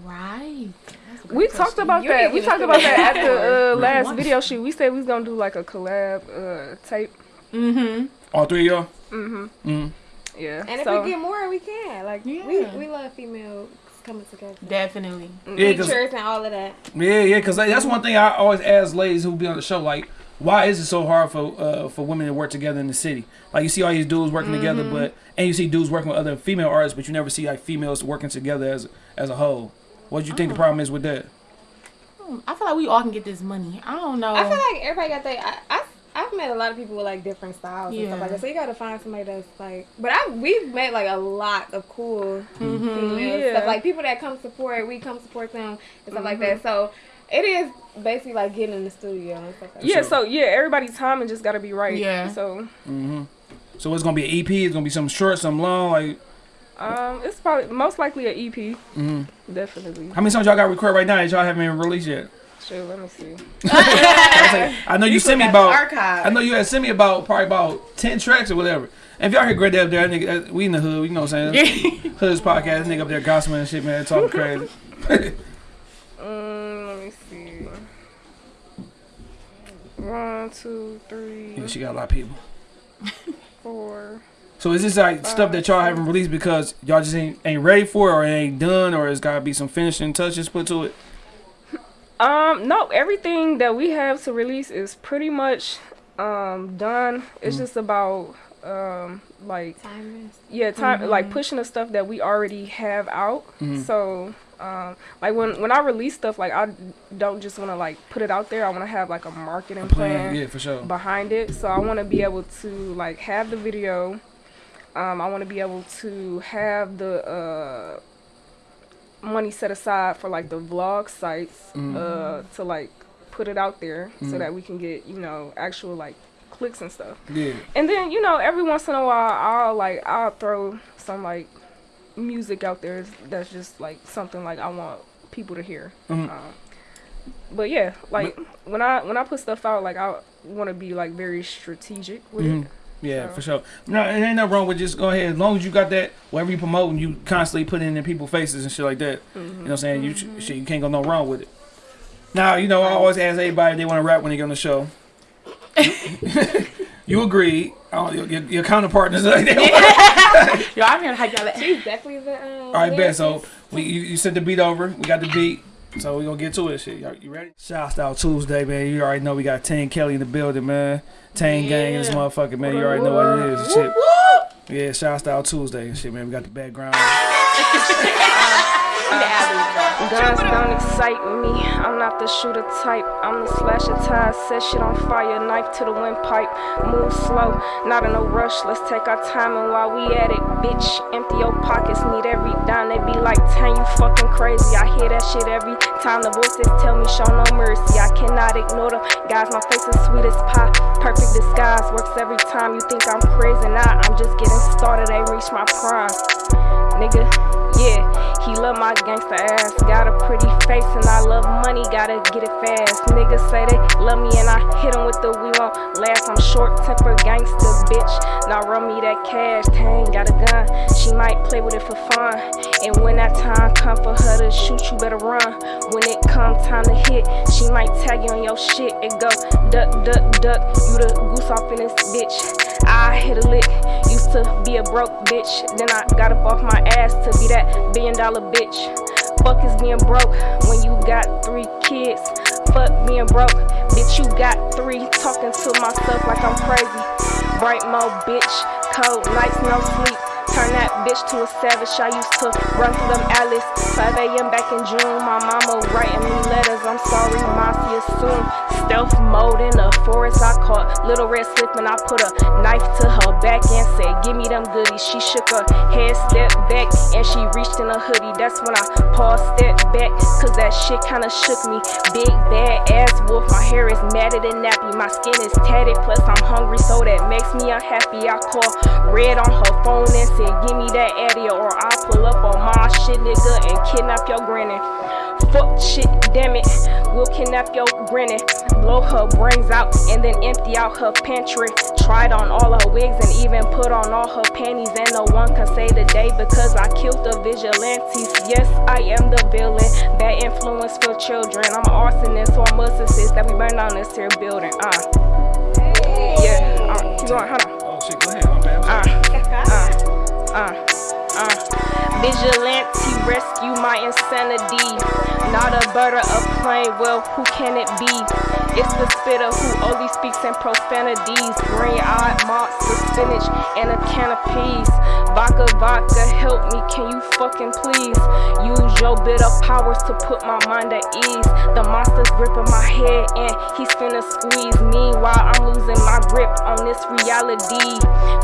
Right. That's a good We talked about You that. We talked about that that at the uh, last What? video shoot. We said we was gonna do like a collab uh, tape. Mm-hmm. All three of y'all? Mm-hmm. Mm. Yeah. And if we get more, we can. Like we Yeah. we love females coming together. Definitely. Yeah, 'cause- Features and all of that. Yeah, yeah, because that's one thing I always ask ladies who be on the show, like, why is it so hard for uh, for women to work together in the city? Like, you see all these dudes working together, but and you see dudes working with other female artists, but you never see like females working together as as a whole. What do you think the problem is with that? Hmm, I feel like we all can get this money. I don't know. I feel like everybody got their. I, I I've met a lot of people with like different styles and stuff like that. So you gotta find somebody that's like. But I we've met like a lot of cool females Yeah. stuff like people that come support. We come support them and stuff like that. So it is basically like getting in the studio and stuff like yeah. Sure. So yeah, everybody's timing just gotta be right. Yeah. So Mhm. So it's gonna be an EP. It's gonna be some short, some long. Like, um, it's probably most likely an EP. mhm. Definitely. how many songs y'all got recorded right now that y'all haven't even released yet? Sure. Let me see. I know you, sent me about. archive. I know you had sent me about probably about ten tracks or whatever. And if y'all hear Great Day up there, that nigga, that- we in the hood, you know what I'm saying? Hood's podcast, nigga up there gossiping and shit, man, talking crazy. Um, let me see. One, two, three, Yeah, she got a lot of people. four. So is this like stuff that y'all haven't released because y'all just ain't ain't ready for it or it ain't done or it's gotta be some finishing touches put to it? Um, no, everything that we have to release is pretty much um done. It's Mm. just about um like Timing. yeah, time like pushing the stuff that we already have out. Mhm. So um like when when I release stuff like I don't just want to like put it out there. I want to have like a marketing plan Yeah, for sure. behind it. So I want to be able to like have the video. Um, I want to be able to have the uh, money set aside for like the vlog sites uh, to like put it out there so that we can get you know actual like clicks and stuff. Yeah. And then you know every once in a while I'll like I'll throw some like music out there that's just like something like I want people to hear. Mhm. Um, but yeah, like when I when I put stuff out, like I want to be like very strategic with Mhm. it. Yeah, So- for sure. No, it ain't nothing wrong with just go ahead. As long as you got that, whatever you promote and you constantly put it in people's faces and shit like that. You know what I'm saying? You sh- shit, you can't go no wrong with it. Now, you know, I always ask everybody if they want to rap when they get on the show. you agreed. Oh, your, your, your counterpartners like that. Yo, I'm here to hype y'all up. She's definitely the. Um, All right, bet. So we you, you sent the beat over. We got the beat. So we gonna get to it. Shit, Y'all- you ready? Shout out Tuesday, man. You already know we got Tang Kelly in the building, man. Tang gang in this Yeah. motherfucker, man. You already know what it is. Shit. Yeah, shout out Tuesday and shit, man. We got the background. Guns don't excite me. I'm not the shooter type. I'm the slasher type. Set shit on fire. Knife to the windpipe. Move slow. Not in a rush. Let's take our time and while we at it, bitch. Empty your pockets. Need every dime. They be like, "Tan, you fucking crazy." I hear that shit every time. The voices tell me, "Show no mercy." I cannot ignore them. Guys, my face is sweet as pie. Perfect disguise works every time. You think I'm crazy? Nah, I'm just getting started. Ain't reached my prime nigga. Yeah, he love my gangster ass. Got a pretty face and I love money, gotta get it fast. Niggas say they love me and I hit 'em with the we won't last. I'm short tempered gangster, bitch. Now run me that cash. Tang got a gun, she might play with it for fun. And when that time come for her to shoot, you better run. When it come time to hit, she might tag you on your shit. It go duck, duck, duck. You the goose off in this bitch. I hit a lick. Used to be a broke bitch. Then I got up off my ass to be that billion dollar bitch. Fuck is being broke when you got three kids. Fuck being broke. Bitch, you got three. Talking to myself like I'm crazy. Bright mode, bitch. Cold nights, no sleep. Turn that bitch to a savage. I used to run through them alleys. 5 a.m. back in June. My mama writing me letters. I'm sorry, Marcy, soon. Stealth mode in the forest, I caught Little Red slipping. And i put a knife to her back and said, Give me them goodies. She shook her head, stepped back, and she reached in a hoodie. That's when I paused, stepped back, cause that shit kinda shook me. Big bad ass wolf, my hair is matted and nappy. My skin is tatted, plus I'm hungry, so that makes me unhappy. I call Red on her phone and said, Give me that Addy, or I'll pull up on my shit, nigga, and kidnap your granny. Fuck shit, damn it. We'll kidnap your granny, blow her brains out, and then empty out her pantry. Tried on all her wigs and even put on all her panties, and no one can say the day because I killed the vigilantes. Yes, I am the villain, bad influence for children. I'm an arsonist, so I must insist that we burn down this here building. Uh, yeah, uh, keep going, hold on. Oh shit, go ahead. My bad. Uh, uh, uh. Vigilante rescue my insanity. Not a bird or a plane, well, who can it be? It's the spitter who only speaks in profanities. Green eyed monster spinach and a can of peas. Vodka, vodka, help me, can you fucking please? Use your bit of powers to put my mind at ease. The monster's gripping my head and he's finna squeeze. Meanwhile, I'm losing my grip on this reality.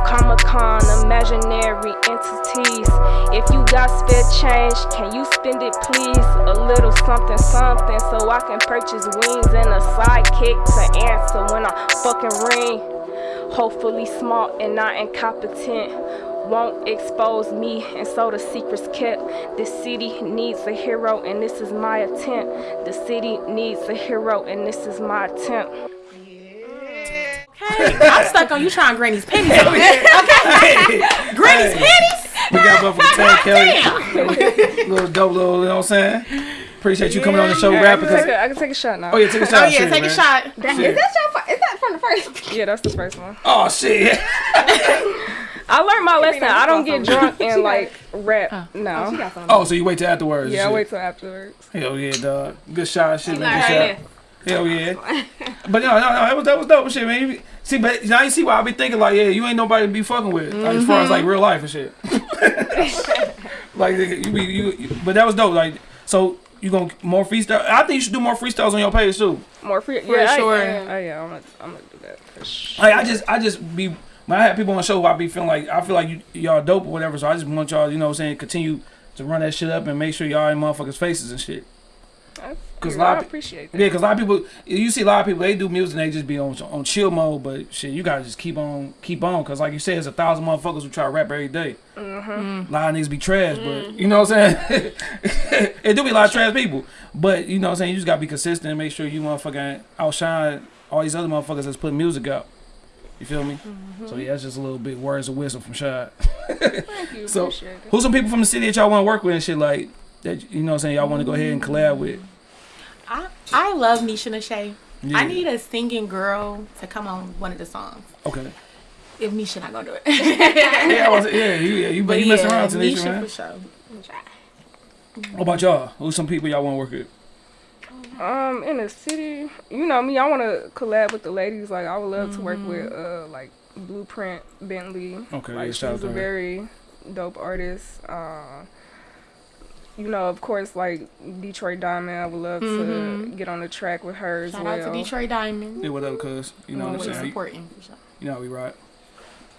Comic Con, imaginary entities. If you got spare change, can you spend it please? A little something, something, so I can purchase wings and a sidekick to answer when I fucking ring. Hopefully smart and not incompetent won't expose me and so the secret's kept the city needs a hero and this is my attempt the city needs a hero and this is my attempt Hey, I'm stuck on you trying Granny's pennies. Okay. Granny's pennies? We got one from Ted Kelly. little dope, little, you know what I'm saying? Appreciate you coming on the show, I rapping. can, take 'cause- a, I can take a shot now Oh yeah, take a oh, shot. Oh yeah, take man. a shot. Is that your? Is that from the first? yeah that's the first one Oh shit. I learned my lesson I don't get drunk and like rap oh. Oh, She no got something. Oh, so you wait till afterwards. yeah I shit. wait till afterwards Hell yeah, dog. Good shot, shit, Like man. Good there. shot. Hell yeah. but no, no, no, that was that was dope shit, man. See, but now you see why I be thinking like, yeah, you ain't nobody to be fucking with, like, as far as mm-hmm. like real life and shit. like you be you, you- but that was dope. Like, so you gonna more freestyle? I think you should do more freestyles on your page too. more free yeah I- sure. I, oh yeah I'm gonna, I'm gonna do that for sure Like I just I just be when I have people on the show, I be feeling like I feel like you y'all dope or whatever. So I just want y'all, you know, what I'm saying, continue to run that shit up and make sure y'all in motherfuckers' faces and shit. I, 'Cause a lot I of appreciate that Yeah, because a lot of people, you see a lot of people, they do music and they just be on on chill mode. But shit, you gotta just keep on, keep on, because like you said, there's a thousand motherfuckers who try to rap every day. A lot of niggas be trash, but mm. you know what I'm saying? it do be a lot of trash people, but you know what I'm saying? You just gotta be consistent and make sure you motherfucking outshine all these other motherfuckers that's putting music out. You feel me? Mm-hmm. So yeah, that's just a little bit words of wisdom from Shad. thank you So, Who's some people from the city that y'all want to work with and shit like that? You know what I'm saying? Y'all want to go ahead and collab with? I, I love Nisha Nashay. Yeah. I need a singing girl to come on one of the songs. Okay. If Nisha not gonna do it. Yeah, I was, yeah, you, yeah, you, but you messing around, Tanisha, Nisha man. for sure. What about y'all? Who's some people y'all want to work with? Um, in the city, you know me. I want to collab with the ladies. Like I would love to work with uh like Blueprint Bentley. Okay, like yeah, shout out she's to a her. very dope artist. Uh, you know, of course, like Detroit Diamond. I would love to get on the track with her as well. Shout out to Detroit Diamond. Yeah, what up, cuz? You know what I'm saying? supporting for. You know how we rock.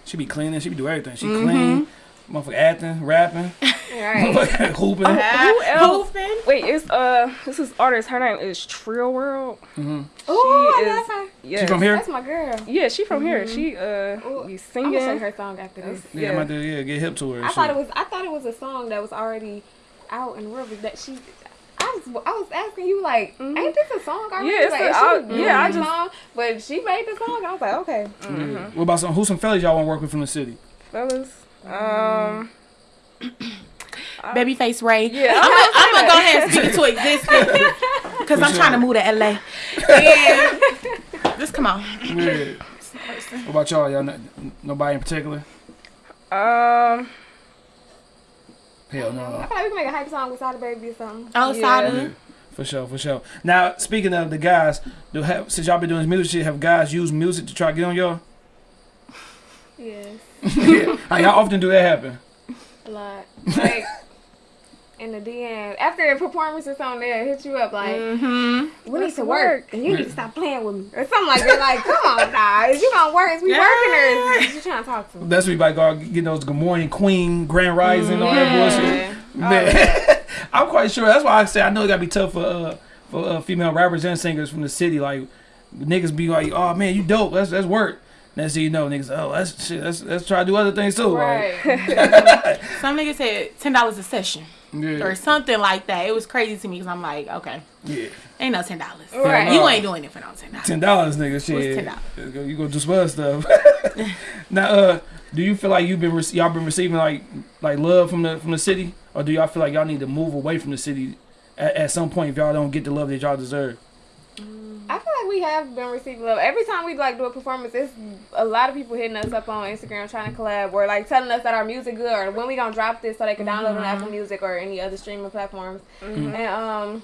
She be cleaning. She be do everything. She Mm-hmm. clean. Motherfucker acting, rapping, Right. motherfucker hooping. Who else? Hooping. Wait, it's uh, this is artist. Her name is Trill World. Ooh, She I is- love her. Yeah, She from here? That's my girl. Yeah, she from here. She uh, Ooh, be I'm gonna sing her song after this. Yeah, I'm yeah. about to yeah, get hip to her. I thought it was. I thought it was a song that was already out in the world. That she. I was, I was asking you like, ain't this a song already? Yeah, it's like, a- is I- she yeah, I the just- song? But she made the song. I was like, okay. Yeah. What about some? Who's some fellas y'all want to work with from the city? Fellas. Um. Babyface Ray. Yeah, I'm gonna, I'm gonna go ahead and speak it to existence because I'm trying to move to LA. And just come on. Yeah. what about y'all? Y'all not, nobody in particular? Um. Hell I no. feel like we can make a hype song with Sada Baby or something. Outside Yeah. of For sure, for sure. Now, speaking of the guys, do have since y'all been doing this music shit, have guys used music to try to get on y'all? Yes, yeah. How y'all often do that happen? a lot. Like in the DM after a the performances on there, hit you up like, Mm-hmm. we need to work, work. and you need to stop playing with me or something like that. Like, come on, nah, is you gonna work? Is we working or is you trying to talk to me? That's what like all getting those good morning queen, grand rising, all that bullshit. Yeah. Man, I'm quite sure. That's why I say I know it gotta be tough for uh, for uh, female rappers and singers from the city. Like niggas be like, "Oh man, you dope. That's that's work." Next thing you know, niggas, oh that's shit. Let's let's try to do other things too. Like, Right. Some niggas said ten dollars a session yeah, or something like that. It was crazy to me because I'm like, okay, yeah. ain't no ten dollars. Right. You ain't doing it for no ten dollars. Ten dollars, nigga. Shit. $10? You go do some other stuff. now, uh, do you feel like you've been re- y'all been receiving like like love from the from the city, or do y'all feel like y'all need to move away from the city at, at some point if y'all don't get the love that y'all deserve? I feel like we have been receiving love. Every time we like do a performance, it's a lot of people hitting us up on Instagram trying to collab or like telling us that our music good or when we gonna drop this so they can download it on mm-hmm. Apple Music or any other streaming platforms. Mm-hmm. And um,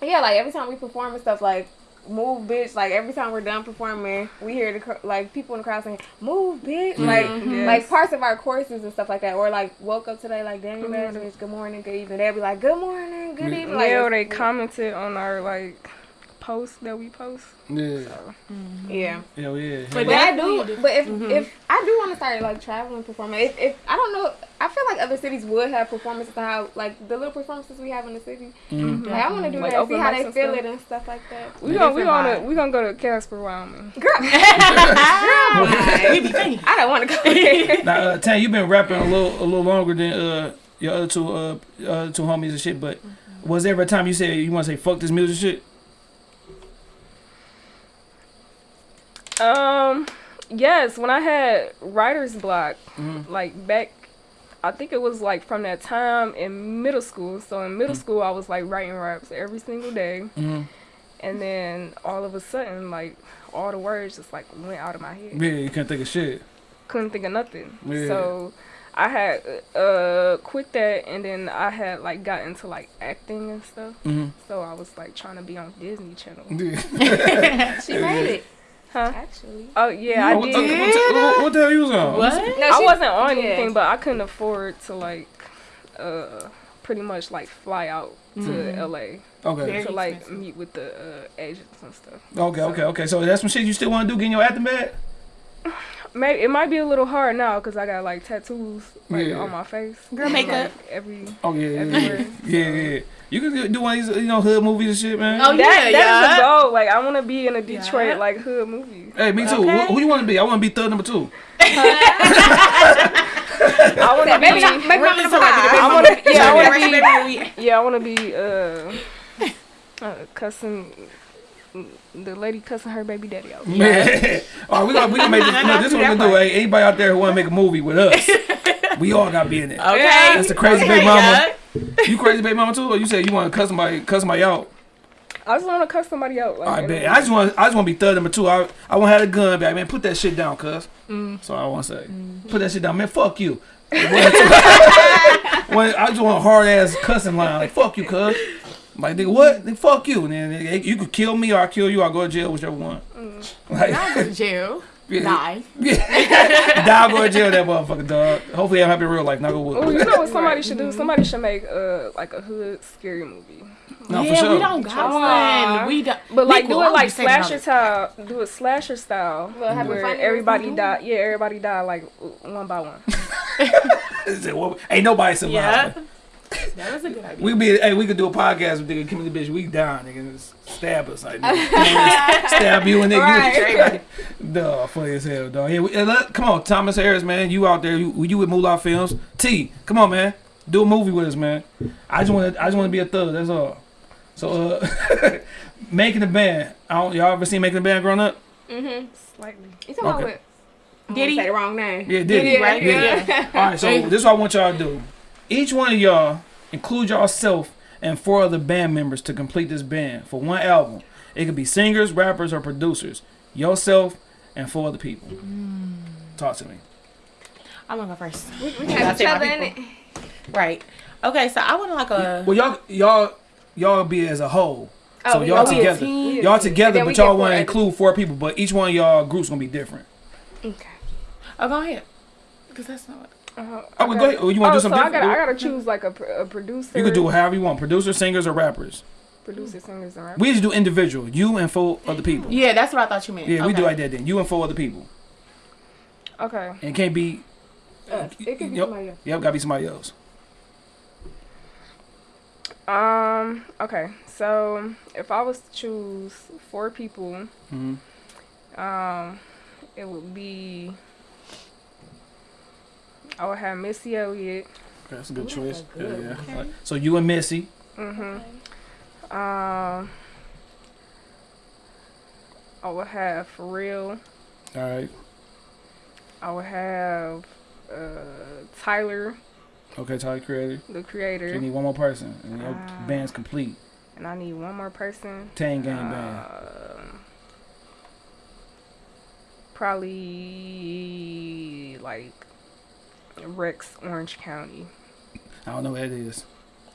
yeah, like every time we perform and stuff, like move bitch. Like every time we're done performing, we hear the cr- like people in the crowd saying move bitch. Mm-hmm. Like Yes. like parts of our courses and stuff like that. Or like woke up today like damn you bitch. Good morning, good evening. They'll be like good morning, good evening. Like yeah, or they commented on our like posts that we post. Yeah, yeah. hell yeah. But But I do. do. But if if I do want to start like traveling performing, if, if I don't know, I feel like other cities would have performances to how like the little performances we have in the city. Like I want to do Like that, see how they feel stuff. it and stuff like that. We gonna we Different gonna vibe. we gonna go to Casper, Wyoming. Girl, we be thinking. I don't want to go there. Now, uh, Tan, you've been rapping a little a little longer than uh your other two uh other two homies and shit. But was there ever a time you said you want to say fuck this music shit? Um, yes, when I had writer's block, Mhm. like back, I think it was like from that time in middle school. So in middle school, I was like writing raps every single day, Mm-hmm. and then all of a sudden, like all the words just like went out of my head. Yeah, you can't think of shit. Couldn't think of nothing. Yeah. So. I had uh quit that and then I had like got into like acting and stuff. Mm-hmm. So I was like trying to be on Disney Channel. she made it. Huh? Actually. Oh yeah, I what, did. what, the, what, what the hell you was on? What? No, I wasn't on yeah. anything, but I couldn't afford to like, uh, pretty much like fly out to LA Okay. Very to like expensive. meet with the uh, agents and stuff. Okay, okay, okay. So that's some shit you still want to do, getting your acting bag? Maybe it might be a little hard now because I got like tattoos like Yeah. on my face. Girl makeup. Like, every Oh yeah, yeah, yeah, Everywhere. yeah, yeah. You can do one of these, you know, hood movies and shit, man. Oh that, yeah, that is yeah. a goal. Like I want to be in a Detroit Yeah. like hood movie. Hey, me too. Okay. Who, who you want to be? I want to be third number two. I want to Maybe be. not. Maybe Really not. somebody to be I want to. Yeah, I want to be. Yeah, I want to be uh, uh, cussing the lady cussing her baby daddy out. Man. All right, we gonna we gonna make this. No, this is what we gonna do. Hey, anybody out there who want to make a movie with us, we all gotta be in it. Okay. That's the crazy okay, big mama. yeah. You crazy baby mama too, or you said you want to cuss somebody, cuss somebody out? I just want to cuss somebody out. Like, I bet. a- I just want. I just want to be third number two. I I want to have a gun back, man. Put that shit down, cuz. Mm. So I want to say, put that shit down, man. Fuck you. When- I just want a hard ass cussing line like "fuck you, cuz." Like nigga, what? Then fuck you. And then nigga, you could kill me or I kill you. I go to jail, whichever one. Mm. Like, Not go to jail. Yeah. Die. die go to jail, that motherfucker, dog. Hopefully, I'm happy in real life. Not go Oh, wood. you know what somebody should do? Somebody should make uh like a hood scary movie. No, yeah, for sure. we don't got Aw. one. We don't. But like we do it like be saving all slasher style. Do it slasher style. Well, have where everybody something? die. Yeah, everybody die like one by one. Is it what- Ain't nobody surviving. Yeah. That was a good idea. We be hey, we could do a podcast with nigga, come in the bitch, we down, nigga, just stab us like nigga. stab you and nigga. Right. Duh, funny as hell, dog. Yeah, we, uh, let- come on, Thomas Harris, man, you out there, you, you with Moolah Films. T, come on, man, do a movie with us, man. I just want to, I just want to be a thug. That's all. So, uh, making the band. I don't, y'all ever seen making the band growing up? Mm-hmm. Slightly. You talking about Okay. what? I'm Did gonna he? say the wrong name? Yeah, did he? right? Yeah. All right, so this is what I want y'all to do. Each one of y'all include yourself and four other band members to complete this band for one album. It could be singers, rappers, or producers. Yourself and four other people. Mm. Talk to me. I'm gonna go first. We, we have each other in it. Right. Okay, so I want like a. Well, y'all, y'all, y'all be as a whole. So Oh, y'all oh, we- we together. team. Y'all together, but y'all want to include four people. But each one of y'all groups gonna be different. Okay. Oh, go ahead. Because that's not what. Oh, well, go ahead. Oh, you want Oh, to do so something I gotta, I gotta choose like a, a producer. You could do it however you want. Producer, singers, or rappers. producer, singers, and rappers. We just do individual. You and four other people. Yeah, that's what I thought you meant. Yeah, we do like that then. You and four other people. Okay. And it can't be. Us. It could be Yep. somebody else. Yep, gotta be somebody else. Um. Okay. So if I was to choose four people, hmm um, it would be. I would have Missy Elliott. Okay, that's a good choice. Yeah, good. yeah. Okay. Like, so you and Missy. Mhm. Um. I would have for real. All right. I would have uh, Tyler, Okay, Tyler Creator. the You creator, need one more person, and your Ah. band's complete. and I need one more person. Tang Gang Band. Um, probably like Rex Orange County. I don't know what that is.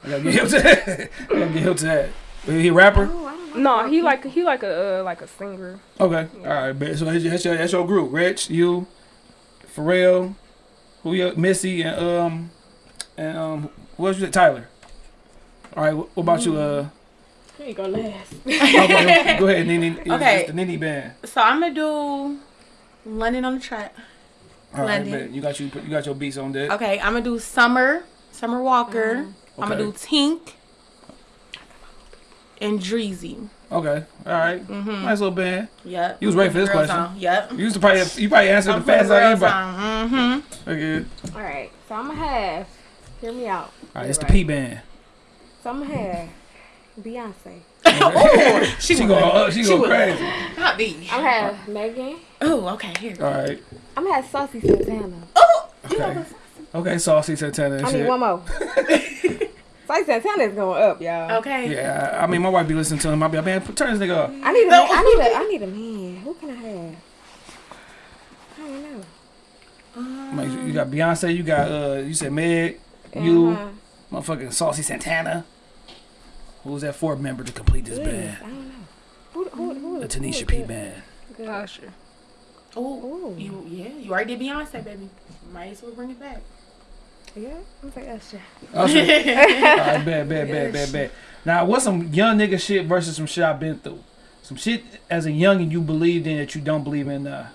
I gotta get him to that. I gotta get him to that. Is he a rapper? Oh, I don't know. No, he like he like a uh, like a singer. Okay. All right. So that's your, that's your, group. Rich, you, Pharrell, who you, Missy, and um, and um, what was you? Tyler. All right. What, what about you? Uh, Here you go last. okay, go ahead, Nene. It's- Okay. it's the Nene band. So I'm gonna do London on the track. All right, London. bet. You got you. You got your beats on deck. Okay, I'm gonna do Summer, Summer Walker. I'm gonna do Tink and Dreezy. Okay. All right. Mm-hmm. Nice little band. Yep. You was ready for this Girls question. on. Yep. You used to probably you probably answered I'm the fast for the like girls anybody. Mm-hmm. Okay. All right, so I'm gonna have. Hear me out. All right. It's the P band. So I'm gonna have Beyonce. oh, she, She was- go. Uh, she go was- crazy. Not me. I'm gonna have Megan. Oh, okay. Here. All right. I'm gonna have Saucy Santana. Oh, Okay. Okay. Saucy Santana and I shit. need one more. Saucy Santana is going up, y'all. okay. Yeah, I I mean, my wife be listening to him. I be like, man, turn this nigga up. I need a man. I need a. I need a man. Who can I have? I don't know. Like, you got Beyonce, you got uh, you said Meg, you, Uh-huh. motherfucking Saucy Santana. Who's that fourth member to complete this Yes, band? I don't know. Who, who, who, The Tanisha is P good? band. Good. Usher. Oh, you yeah, you already did Beyonce, baby. Might as well bring it back. Yeah, I'm like Usher. Usher. All right, bad, bad, bad, bad, bad. Now, what's some young nigga shit versus some shit I've been through? Some shit as a youngin' you believed in that you don't believe in now.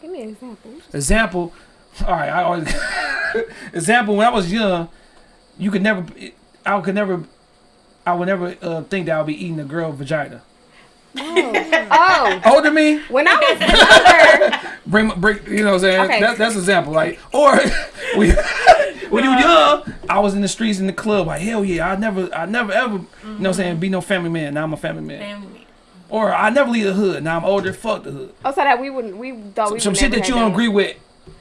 Give me an example. Example. All right, I always example when I was young, you could never, I could never, I would never uh, think that I'll be eating a girl vagina. Oh, Older me, when I was younger, bring, bring, you know what I'm saying? Okay. That, that's an example. Like, or we, when you were young, I was in the streets in the club, like, hell yeah, I never, I never ever, you know what I'm saying, be no family man. Now I'm a family man. Family. Or I never leave the hood. Now I'm older, fuck the hood. oh, so that we wouldn't, we thought we Some would shit never that you don't agree with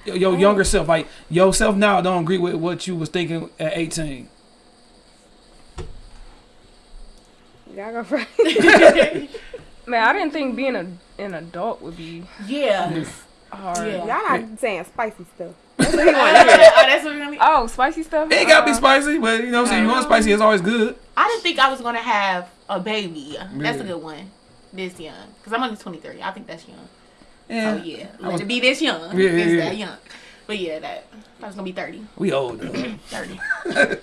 your, your younger self. Like, yourself now don't agree with what you was thinking at 18. Y'all go first. Man, I didn't think being a an adult would be Yeah. hard. Yeah. Y'all not saying spicy stuff. oh, that's what we're gonna be. Oh, spicy stuff. It ain't gotta be Uh, spicy, but you know what I'm saying? You want spicy, it's always good. I didn't think I was gonna have a baby. That's Yeah. a good one. This young, cause I'm only 23. I think that's young. Yeah. Oh yeah, I let was- it be this young. Yeah, It's yeah, yeah. that young. But yeah, that I was gonna be 30. We old. though. 30.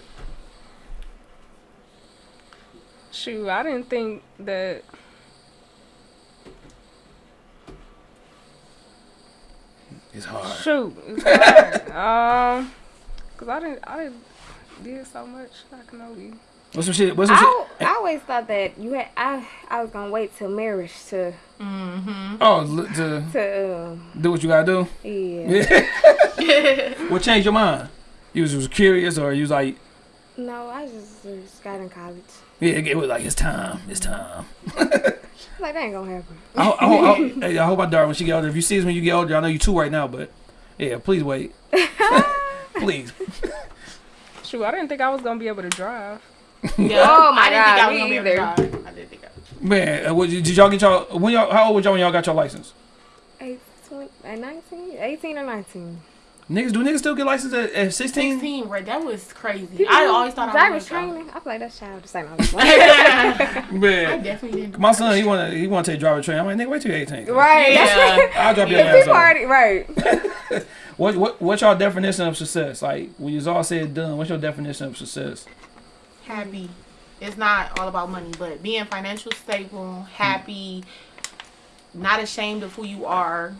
Shoot, I didn't think that. It's hard. Shoot, it's hard. um, cause I didn't, I didn't did so much. I can only. What's some shit? What's some shit? I, I always thought that you had. I I was gonna wait till marriage to Mm-hmm. Oh, li- to to um, do what you gotta do. yeah. What changed your mind? You was, was curious, or you was like, No, I just, just got in college. yeah, it was like it's time, it's time. Like that ain't gonna happen. I, ho- I, ho- I, hey, I hope my daughter when she get older. If you see us when you get older, I know you two right now, but yeah, please wait, please. Shoot, I didn't think I was gonna be able to drive. Yeah. Oh, my I didn't God, think I was me gonna be able to drive. I didn't think I Man, uh, what, did y'all get y'all when y'all? How old was y'all when y'all got your license? Eight, 20, uh, 19, 18 or 19. Niggas, do niggas still get license at, at 16? 16, right? That was crazy. I always thought I was training. I feel like that's childish. Ain't no- I Man, definitely didn't. my son, he wanna he wanna take driver training. I'm like, nigga, wait till you're 18. right. Yeah. That's I'll drop your Yeah. ass people off. already right. What what what's your definition of success? Like when you all said done, what's your definition of success? Happy. It's not all about money, but being financial stable, happy, not ashamed of who you are,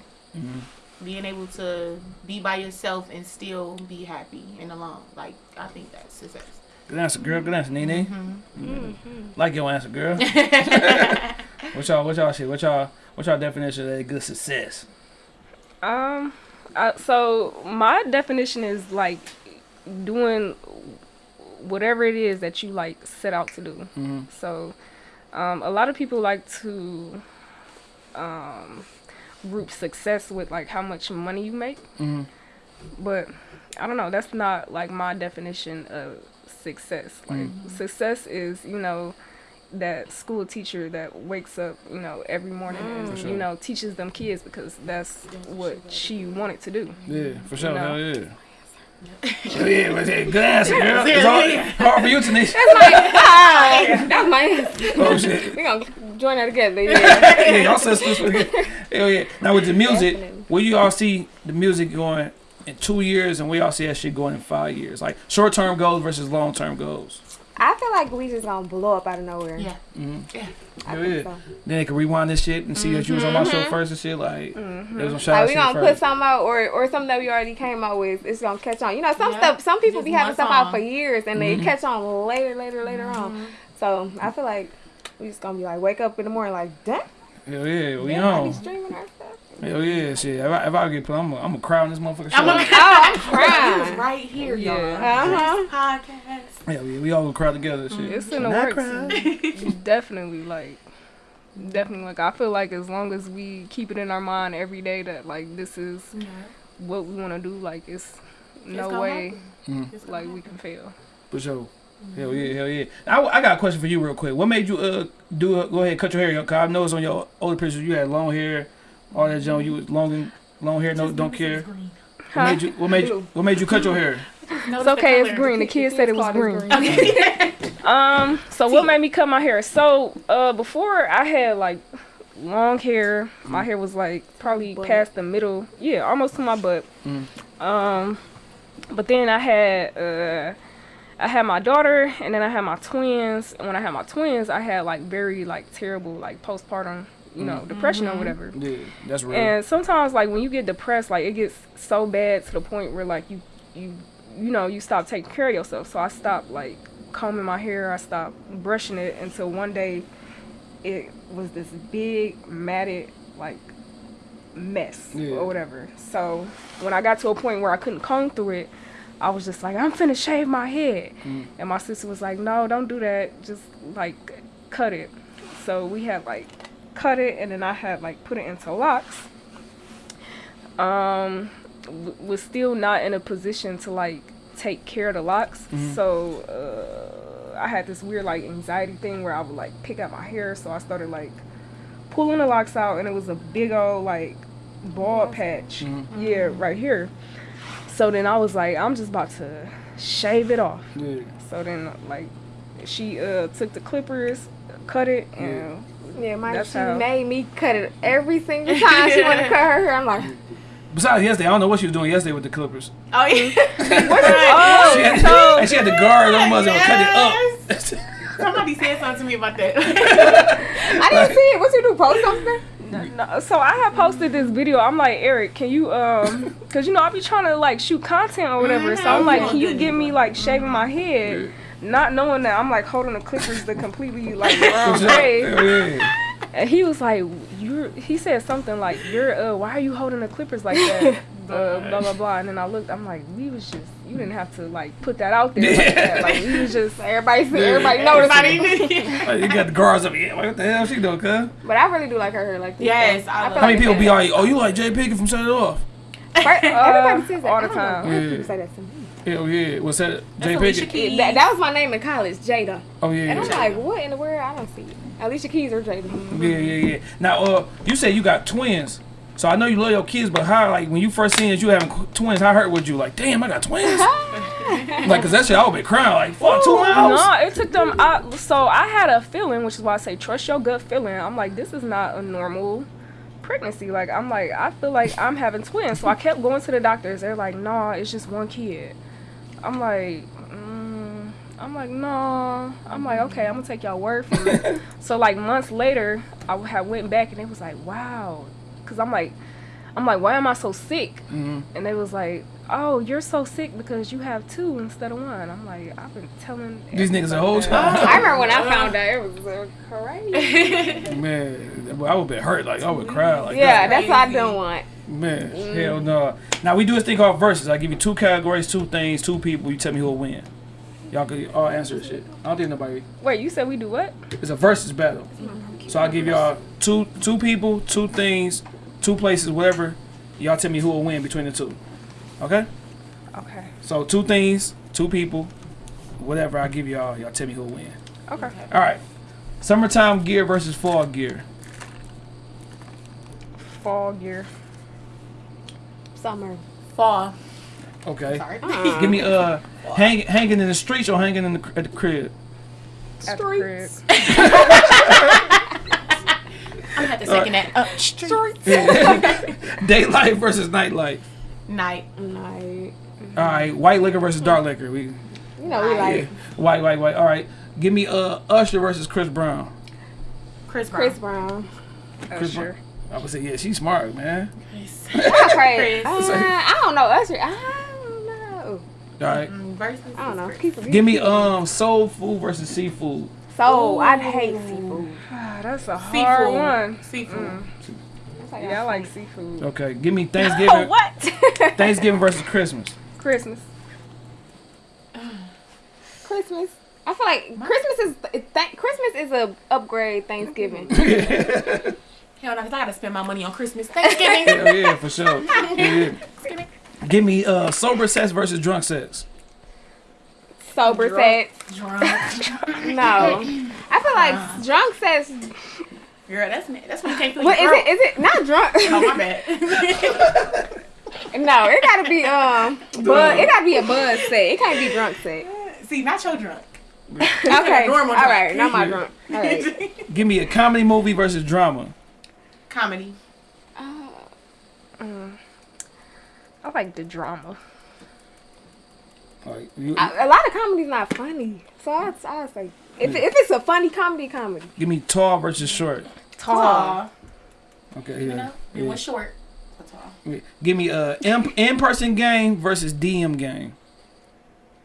being able to be by yourself and still be happy and alone. Like I think that's success. Good answer, girl. Good answer, Nene. Mm-hmm. Like your answer, girl. what y'all? What y'all shit? What y'all? What y'all definition of a good success? Um, uh, so my definition is like doing whatever it is that you like set out to do. Mhm. So, um, a lot of people like to um, group success with like how much money you make, Mhm. but I don't know. That's not like my definition of success. Like success is you know that school teacher that wakes up you know every morning and sure. you know teaches them kids because that's what she wanted to do. Yeah, for sure. No. Hell yeah. Yeah, but hey, good answer, girl. It's hard, hard for you, Tanisha. That's my answer. Oh shit. We gonna join that together. Yeah. yeah, y'all sisters. Hell yeah. Now with the music, Definitely. where you all see the music going in two years, and we all see that shit going in five years, like short term goals versus long term goals. I feel like we just gonna blow up out of nowhere. Yeah. Mm-hmm. I Hell think yeah. so. Then they can rewind this shit and see that you was on my show first and shit. Like, there was some shout Like we gonna put first. something out or or something that we already came out with. It's gonna catch on. You know, some Yeah. stuff. Some people Just be having one stuff out for years and they Mhm. catch on later, later, later on. So I feel like we just gonna be like wake up in the morning like, damn, Hell yeah, we damn, I be on. Streaming our stuff. Hell yeah, shit. If I, if I get put, I'm gonna cry on this motherfucker. I'm gonna Oh, I'm He was crying. right here, y'all. Uh huh. Podcast. Hell yeah, we all gonna cry together. Shit. It's in the works. definitely like definitely like I feel like as long as we keep it in our mind every day that like this is what we want to do like it's no gonna way It's like we can fail. For sure. Hell yeah, hell yeah. I, I got a question for you real quick. What made you uh do uh, go ahead and cut your hair? Cause I noticed on your older pictures you had long hair, all that junk. You was long and long hair, no don't care. What made you what made you what made you cut your hair? It's okay, it's green. The kids said it was green. Um, so what made me cut my hair? So, uh, before I had like long hair. My hair was like probably Butt. past the middle, yeah, almost to my butt. Mm. Um, but then I had uh, I had my daughter, and then I had my twins. And when I had my twins, I had like very like terrible like postpartum, you know, depression or whatever. Yeah, that's real. And sometimes, like when you get depressed, like it gets so bad to the point where like you, you, you know, you stop taking care of yourself. So I stopped like combing my hair. I stopped brushing it until one day, it was this big matted like mess Yeah. or whatever. So when I got to a point where I couldn't comb through it, I was just like, I'm finna shave my head. Mm. And my sister was like, No, don't do that. Just like cut it. So we had like cut it and then I had like put it into locks. Um, w- was still not in a position to like take care of the locks. Mhm. So uh, I had this weird like anxiety thing where I would like pick out my hair. So I started like pulling the locks out and it was a big old like bald patch. Mhm. Yeah, right here. So then I was like, I'm just about to shave it off. Yeah. So then like she uh took the clippers, cut it, and Yeah, my That's she how- made me cut it every single time she wanted to cut her hair. I'm like, Besides yesterday, I don't know what she was doing yesterday with the clippers. Oh yeah. oh, She had, so and she had the guard on mother and cut it up. Somebody said something to me about that. I didn't see it. What you do? Post something? no, so I had posted this video. I'm like, Eric, can you um, cause you know I'll be trying to like shoot content or whatever. So I'm like, can you give me like shaving my head, not knowing that I'm like holding the clippers the completely like wrong way. And he was like, "You're." He said something like, "You're. Uh, why are you holding the clippers like that?" uh, blah blah blah. And then I looked. I'm like, "We was just. You didn't have to like put that out there like that. Like we was just." Everybody, see, everybody noticed. Everybody. Like, you got the guards up. Yeah, what the hell she doing, cuz? But I really do like her hair like this. Yes, though. I How many like people it be like, oh, you like Jay Pinkett from Set It Off? Everybody Uh, says that. all the time. Yeah. people say that to me. Hell yeah. What's that? Jay Alicia That, that was my name in college, Jada. Oh, yeah. And I'm Yeah, like, what in the world? I don't see it. Alicia Keys or Jada. yeah, yeah. yeah. Now, uh, you say you got twins. So I know you love your kids, but how, like, when you first seen that you having twins, how hurt was you? Like, damn, I got twins? like, cause that shit, I would be crying. Like, fuck, two miles? No, it took them. I, so I had a feeling, which is why I say trust your gut feeling. I'm like, this is not a normal pregnancy. Like I'm like I feel like I'm having twins. So I kept going to the doctors. They're like, nah, it's just one kid. I'm like, mm, I'm like, no. I'm like, okay, I'm gonna take y'all word for it. so like months later, I had went back and it was like, wow, because I'm like, I'm like, why am I so sick? Mhm. And they was like, oh, you're so sick because you have two instead of one. I'm like, I've been telling These niggas a everybody whole time. I remember when I found out it was uh, crazy. Man, well, I would be hurt. Like I would cry. Like yeah, that. that's what I don't want. Man, hell no. Now we do this thing called verses. I give you two categories, two things, two people. You tell me who will win. Y'all can all answer this shit. I don't think nobody. Wait, you said we do what? It's a versus battle. So I'll give y'all two two people, two things, two places, whatever. Y'all tell me who will win between the two. Okay? Okay. So two things, two people, whatever I give y'all, y'all tell me who will win. Okay. All right. Summertime gear versus fall gear. Fall gear. Summer. Fall. Okay. Sorry. Give me uh hang, hanging in the streets or hanging in the at the crib. At the. I'm gonna have to second that. Uh, streets. Daylight versus nightlight. Night. Night. All right. White liquor versus dark liquor. We You know, we yeah. like White, white, white. All right. Give me uh Usher versus Chris Brown. Chris Brown. Chris Brown. Chris Usher. I would say yeah, she's smart, man. That's crazy. Chris. Uh, I don't know. Usher. I don't know. All right. Mm, Versus. I don't know. Chris. People, Give me um soul food versus seafood. So I hate seafood. Ah, that's a hard Seafood. one. Seafood. Yeah, I like seafood. Okay. Give me Thanksgiving. what? Thanksgiving versus Christmas. Christmas. Christmas. I feel like Christmas is th- Christmas is a upgrade Thanksgiving. Hell no, 'cause I gotta spend my money on Christmas. Thanksgiving. Hell yeah, for sure. Yeah. Give me uh sober sex versus drunk sex. Sober Drunk. sex. Drunk. No. I feel like drunk sex. Girl, that's that's when you can't feel what, is it not drunk? Oh my bad. no, it gotta be um, bud. It gotta be a buzz sex. It can't be drunk sex. See, not your drunk. Okay, Normal all drunk. right, not my drunk. All right. Give me a comedy movie versus drama. Comedy. Uh, uh, I like the drama. Like, you, A, a lot of comedy's not funny, so I I say if if it's a funny comedy, comedy. give me tall versus short. Tall. Okay, You yeah. know? It yeah. was short. but tall. Give me a in in person game versus DM game.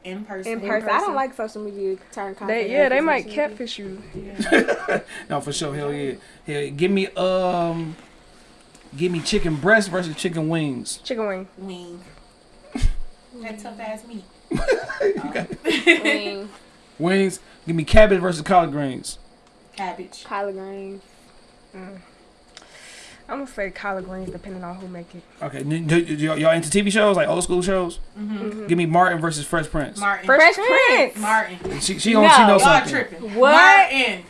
In person. In person, I don't like social media turn content. They yeah, they might social media. catfish you. No, for sure. Hell yeah. Hell, yeah. give me um, give me chicken breast versus chicken wings. Chicken wing. Wing. That tough ass meat. Wing, Wings. Give me cabbage versus collard greens. Cabbage. collard greens. I'm gonna say collard greens, depending on who make it. Okay, n- d- d- y'all y'all into TV shows like old school shows? Give me Martin versus Fresh Prince. Martin. Fresh Prince. Martin. She she, on, she No, knows Y'all something. tripping. What? Martin.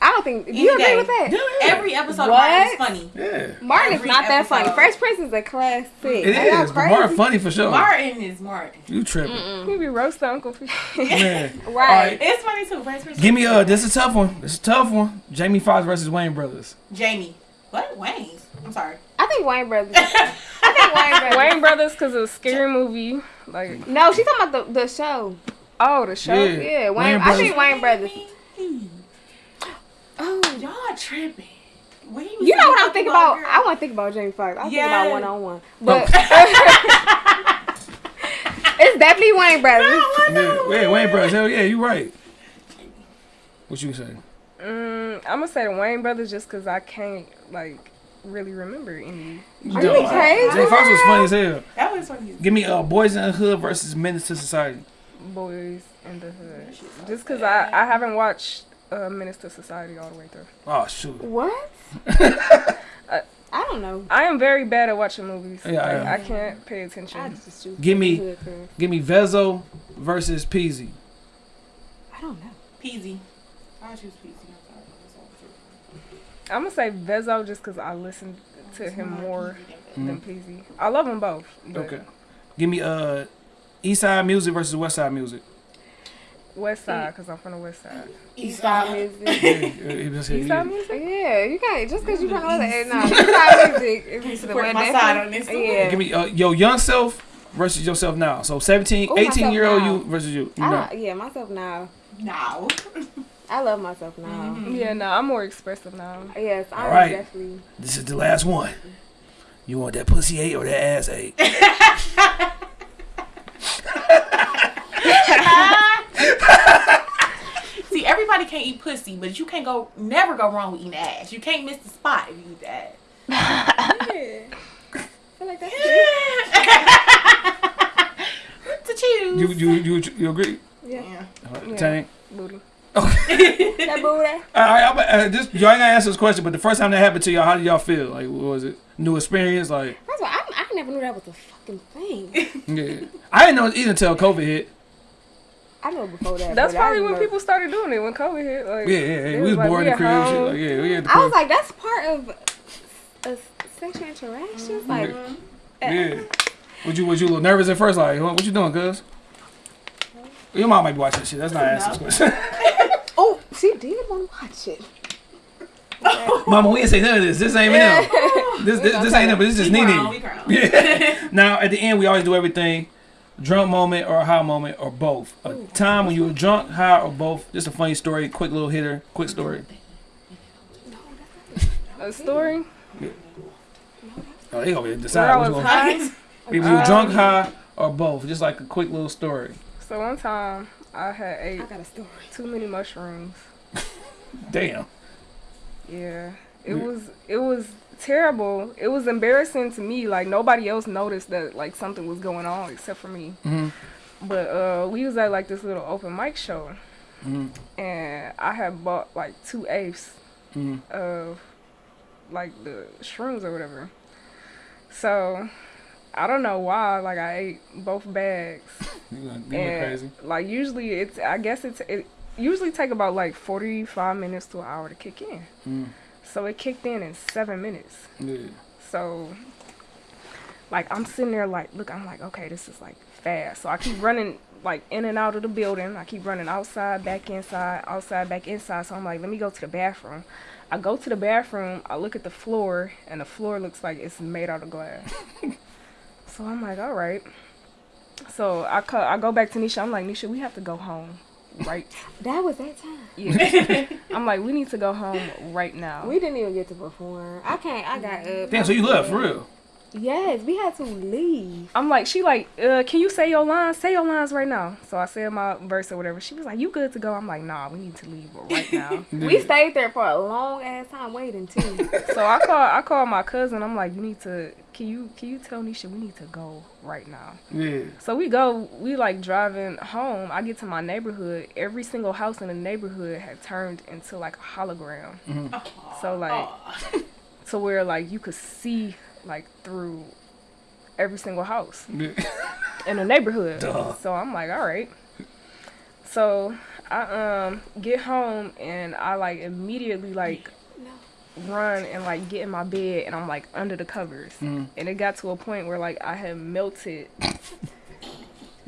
I don't think. Do Any you agree day. with that? Every episode of What? Martin is funny. Yeah, Martin is Every not that funny. episode. Fresh Prince is a classic. it Are is. But Martin funny for sure. Martin is Martin. You tripping? We be roasting Uncle Phil. Man. Right. It's funny too. Fresh Prince. Give me uh, this is a tough one. This is a tough one. Jamie Foxx versus Wayans Brothers. Jamie. What? Wayne's. I'm sorry. I think Wayans Brothers. I think Wayans Brothers. Wayans Brothers, cause of a scary movie. Like No, she's talking about the, the show. oh, the show. Yeah. Yeah, Wayne. Wayne I Brothers. think Wayans Brothers. Oh, y'all tripping. We was You know what I'm thinking thinking about? girl. I want to think about Jamie Foxx. I think Yeah. about one on one, but it's definitely Wayans Brothers. Yeah, yeah, Wayans Brothers. Hell yeah, you right. What you say? Mm, I'm gonna say the Wayans Brothers just cause I can't like really remember any. Are you crazy? Jamie Foxx was funny as hell. That was funny. Give me uh, Boys in the Hood versus Menace to Society. boys in the hood. Just because I, I haven't watched uh, Menace to Society all the way through. Oh shoot. What? I don't know. I am very bad at watching movies. Yeah, I Like, am. I can't pay attention. I just Give me- Give me Vezo versus Peezy. I don't know. Peezy. I choose Peezy. I'm sorry. That's all true. I'm gonna say Vezo just because I listen to him more than Peezy. I love them both. but Okay. Give me uh, East Side Music versus West Side Music. West side, cause I'm from the west side. East side music. Yeah, he just said, East side music. Yeah, you can't just because you from other end. No, East side music is the Support my side on this. Yeah. Give me uh, your young self versus yourself now. So 17, Ooh, 18 year old now. you versus you. you I, know. yeah, myself now. No. I love myself now. Mm-hmm. Yeah, no, I'm more expressive now. Yes, I'm All right. definitely. This is the last one. You want that pussy ate or that ass ate? See, everybody can't eat pussy, but you can't go never go wrong with eating ass. You can't miss the spot if you eat the ass. I feel like that's to choose. You you you you agree? Yeah. Uh, Tank. Booty. That booty. All right, I'm, uh, just y'all ain't gonna answer this question, but the first time that happened to y'all, how did y'all feel? Like, what was it? New experience? Like, First of all, I, I never knew that was a fucking thing. yeah. I didn't know it either until COVID hit. I know before that. That's probably when know- people started doing it when COVID hit. Like, Yeah, yeah, yeah. We was like, bored in the at crib. Shit. Like, yeah, we had the I was like, that's part of a sexual interactions. Like, Yeah. Was you was you a little nervous at first? Like, what, what you doing, cuz? Your mom might be watching this shit. That's not answering this question. oh, she did want to watch it. Mama, we ain't say none of this. This ain't Yeah. them. This this, this ain't them, but this is We Nene. grown. Yeah. now at the end, we always do everything: drunk moment or high moment or both. A time when you were drunk, high, or both. Just a funny story, quick little hitter, quick story. A story Oh, they gonna where decide I which was one. high. If you were drunk, um, high, or both. Just like a quick little story. So one time I had ate I got a story. too many mushrooms. Damn. Yeah. It Yeah. was it was terrible. It was embarrassing to me. Like nobody else noticed that like something was going on except for me. Mhm. But uh we was at like this little open mic show Mhm. and I had bought like two eighths Mhm. of like the shrooms or whatever. So I don't know why, like I ate both bags. You went, you went crazy. like usually it's I guess it's it usually take about like forty five minutes to an hour to kick in. Mm. So it kicked in in seven minutes. Yeah. So like I'm sitting there like look I'm like okay this is like fast. So I keep running like in and out of the building. I keep running outside, back inside, outside, back inside. So I'm like let me go to the bathroom. I go to the bathroom, I look at the floor and the floor looks like it's made out of glass. so I'm like all right. So I co- I go back to Nisha. I'm like Nisha, we have to go home right That was that time. yeah. I'm like, we need to go home right now. We didn't even get to perform. I can't. I got up. Damn, so you left for real? Yes, we had to leave. I'm like, she like, uh, can you say your lines? Say your lines right now. So I said my verse or whatever. She was like, you good to go? I'm like, nah, we need to leave right now. We stayed there for a long ass time waiting too. so I call I called my cousin. I'm like, you need to, can you can you tell Nisha we need to go right now? Yeah. So we go, we like driving home. I get to my neighborhood. Every single house in the neighborhood had turned into like a hologram. So like, to where like you could see like through every single house yeah. in the neighborhood. Duh. So I'm like, all right. So I um get home and I like immediately like run and like get in my bed and I'm like under the covers. Mm. And it got to a point where like I had melted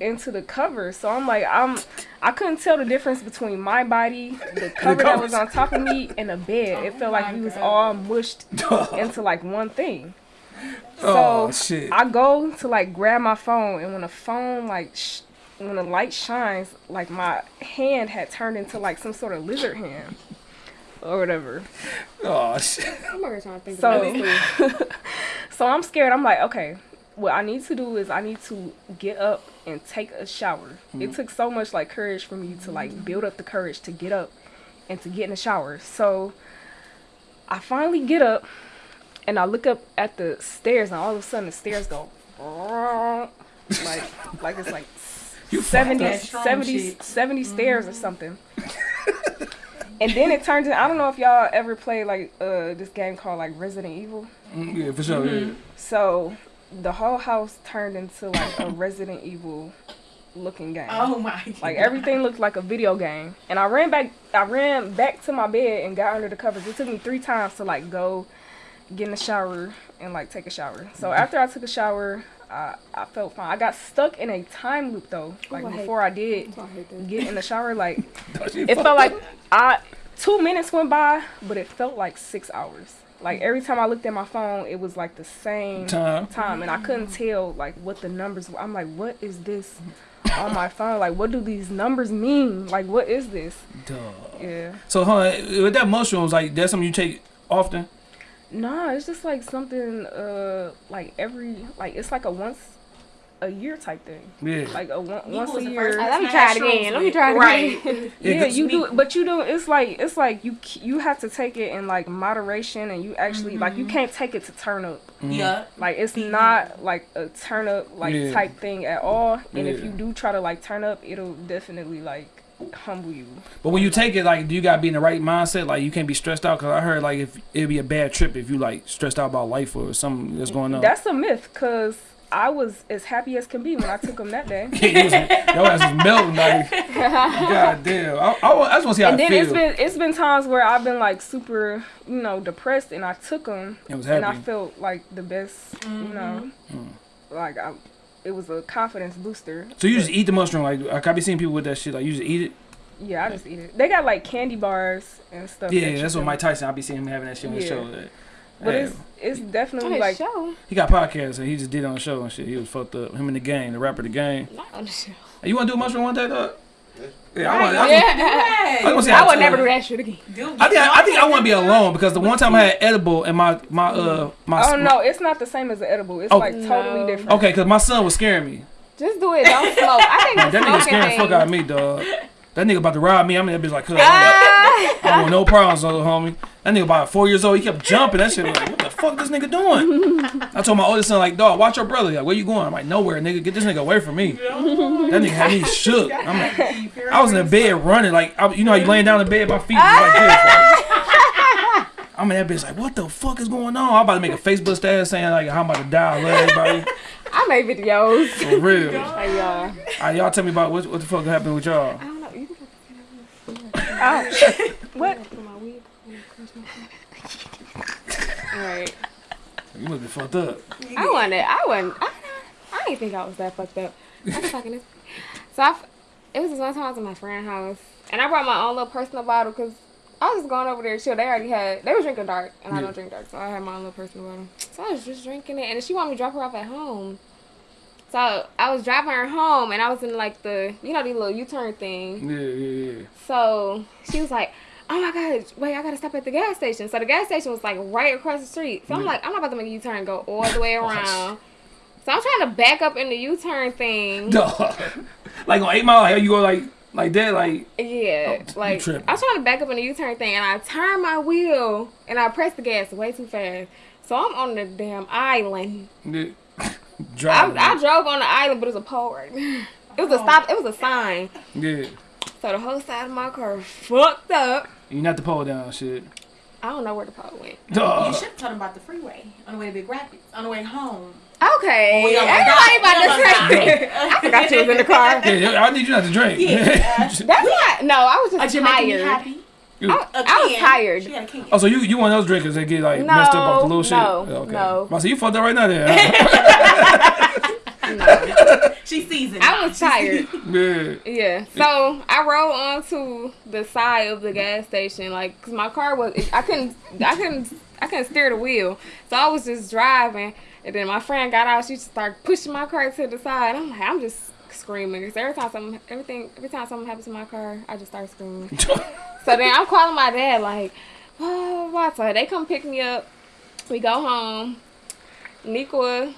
into the covers. So I'm like I'm I couldn't tell the difference between my body, the cover that was on top of me, and the bed. it felt like we was all mushed into like one thing. oh So shit. I go to like grab my phone, and when the phone like sh- when the light shines, like my hand had turned into like some sort of lizard hand or whatever. oh shit. I'm over here trying to think So- about this too. So I'm scared. I'm like, okay, what I need to do is I need to get up and take a shower. It mm-hmm. took so much like courage for me to like build up the courage to get up and to get in the shower. So I finally get up and I look up at the stairs and all of a sudden the stairs go like like it's like You 70, That strong 70, shit. 70 stairs or mm-hmm. something. and then it turns in, I don't know if y'all ever played like uh this game called like Resident Evil. Mm, Yeah, for sure. Yeah. So the whole house turned into like a Resident Evil looking game. Oh my god. Like everything looked like a video game. And I ran back I ran back to my bed and got under the covers. It took me three times to like go get in the shower and like take a shower. So after I took a shower, I, I felt fine. I got stuck in a time loop though. Like I before I did I get in the shower, like it felt like. I two minutes went by, but it felt like six hours. Like every time I looked at my phone, it was like the same Time. time, and I couldn't tell like what the numbers were. I'm like, what is this on my phone? Like, what do these numbers mean? Like, what is this? Duh. Yeah. So, huh, with that mushrooms, like that's something you take often. Nah, it's just like something uh like every like it's like a once a year type thing. Yeah. Like a one, once a year. Let me try it again. Let me try it right. again. Yeah, Yeah, 'cause you me- do, but you do. It's like it's like you you have to take it in like moderation, and you actually like Mm-hmm. you can't take it to turn up. Yeah. Like it's not like a turn up like Yeah. type thing at all. And if you do try to like turn up, it'll definitely like humble you. But when you take it, like, do you gotta be in the right mindset? Like, you can't be stressed out. Cause I heard like if it'd be a bad trip if you like stressed out about life or something that's going on. That's a myth, cause I was as happy as can be when I took them that day. Your ass is melting, like, god damn. I, I, wa- I just want to see how and it then it's feels. been it's been times where I've been like super, you know, depressed, and I took them, It was and I felt like the best, you know, Mm. like I, it was a confidence booster. So you just eat the mushroom, like, like I be seeing people with that shit, like you just eat it. Yeah, I just eat it. They got like candy bars and stuff. that Yeah, you that's what can- Mike Tyson. I be seeing him having that shit on his Yeah. show. Like, But hey, it's it's definitely like show. he got podcasts and he just did on the show and shit. He was fucked up. Him in the game, the rapper, the game. Not on the show. Hey, you want to do a mushroom one day, though? Yeah, I want. I, Yeah. I, want to see I would never do that shit again. I think I, I think I want to be alone because the one time I had edible and my my uh my oh no, it's not the same as the edible. It's Oh. like totally No. different. okay because my son was scaring me. Just do it. Don't smoke. I think That the nigga smoking scaring the fuck out of me, dog. That nigga about to rob me. I'm in that bitch like, cuz, I don't ah. want no problems, little homie. That nigga about four years old. He kept jumping. That shit was like, what the fuck this nigga doing? I told my oldest son like, dog, watch your brother. Like, where you going? I'm like, nowhere, nigga. Get this nigga away from me. That nigga had me shook. I'm like, I was in the bed running, like, I, you know, how you laying down in bed, my feet was like this. like- I'm in that bitch like, what the fuck is going on? I'm about to make a Facebook status saying like, how I'm about to die. I love everybody. I made videos. For real. Hey, y'all. All right, y'all tell me about what, what the fuck happened with y'all. I don't know. You can Oh, what? put my wig on. Alright. You must be fucked up. I wasn't. I wasn't. I, I didn't think I was that fucked up. I was fucking this. So I, it was this one time I was at my friend's house, and I brought my own little personal bottle because I was just going over there to chill. They already had. They were drinking dark, and I don't drink dark, so I had my own little personal bottle. So I was just drinking it, and she wanted me to drop her off at home. So I was driving her home, and I was in like the, you know, the little U-turn thing. Yeah, yeah, yeah. So she was like, "Oh my god, wait, I gotta stop at the gas station." So the gas station was like right across the street. So I'm Yeah. like, I'm not about to make a U-turn and go all the way around. So I'm trying to back up in the U-turn thing. Dog. like on Eight Mile, like you go like like that, like Yeah, Oh, like. I was trying to back up in the U-turn thing, and I turn my wheel and I press the gas way too fast. So I'm on the damn island. yeah. I, driving. I drove on the island, but it was a pole right there. It was a oh. stop. It was a sign. yeah. So the whole side of my car fucked up. You not the pole down shit. I don't know where the pole went. You should have told them about the freeway on the way to Big Rapids, on the way home. Okay. Oh, yeah, Everybody God. about to Yeah, say. I forgot you was in the car. Yeah, I need you not to drink. Yeah. That's not. No, I was just you're making tired. happy. You- I, A I was tired. She had a can. oh, so you you one of those drinkers that get like messed up off the little shit? No, no, I see you fucked up right now there. She seasoned. I was tired. yeah. Yeah. So I rolled onto the side of the gas station, like, cause my car was. I couldn't. I couldn't. I couldn't steer the wheel, so I was just driving. And then my friend got out. She just started pushing my car to the side. I'm like, I'm just screaming. Cause every time something, everything, every time something happens to my car, I just start screaming. So then I'm calling my dad, like, oh, what? So they come pick me up. We go home. Nikwa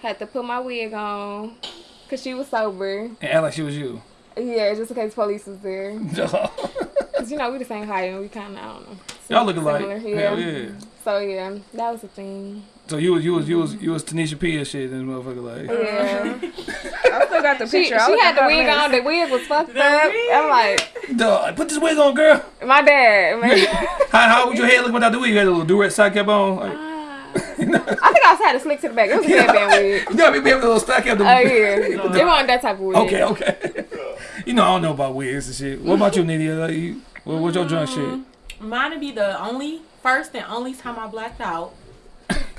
had to put my wig on because she was sober. and act like she was you. Yeah, just in case police was there. Cause you know we the same height and we kind of I don't know. Y'all look alike. similar, hell yeah. So yeah, that was the thing. So you was you was you was you was Tanisha P and shit, and motherfucker like. Yeah, I still got the picture. I she had the wig on. The wig was fucked up. I'm like, Dog, put this wig on, girl. my dad. Man. How how would your head look without the wig? You had a little do-rag side cap on. Like, ah. I think I was had a slick to the back. It was a headband wig. you know, we have a little stack cap. Oh yeah, it wasn't that type of wig. Okay, okay. you know I don't know about wigs and shit. What about you, Nidia? Like, you, what, what's your drunk shit? Mm, mine would be the only first and only time I blacked out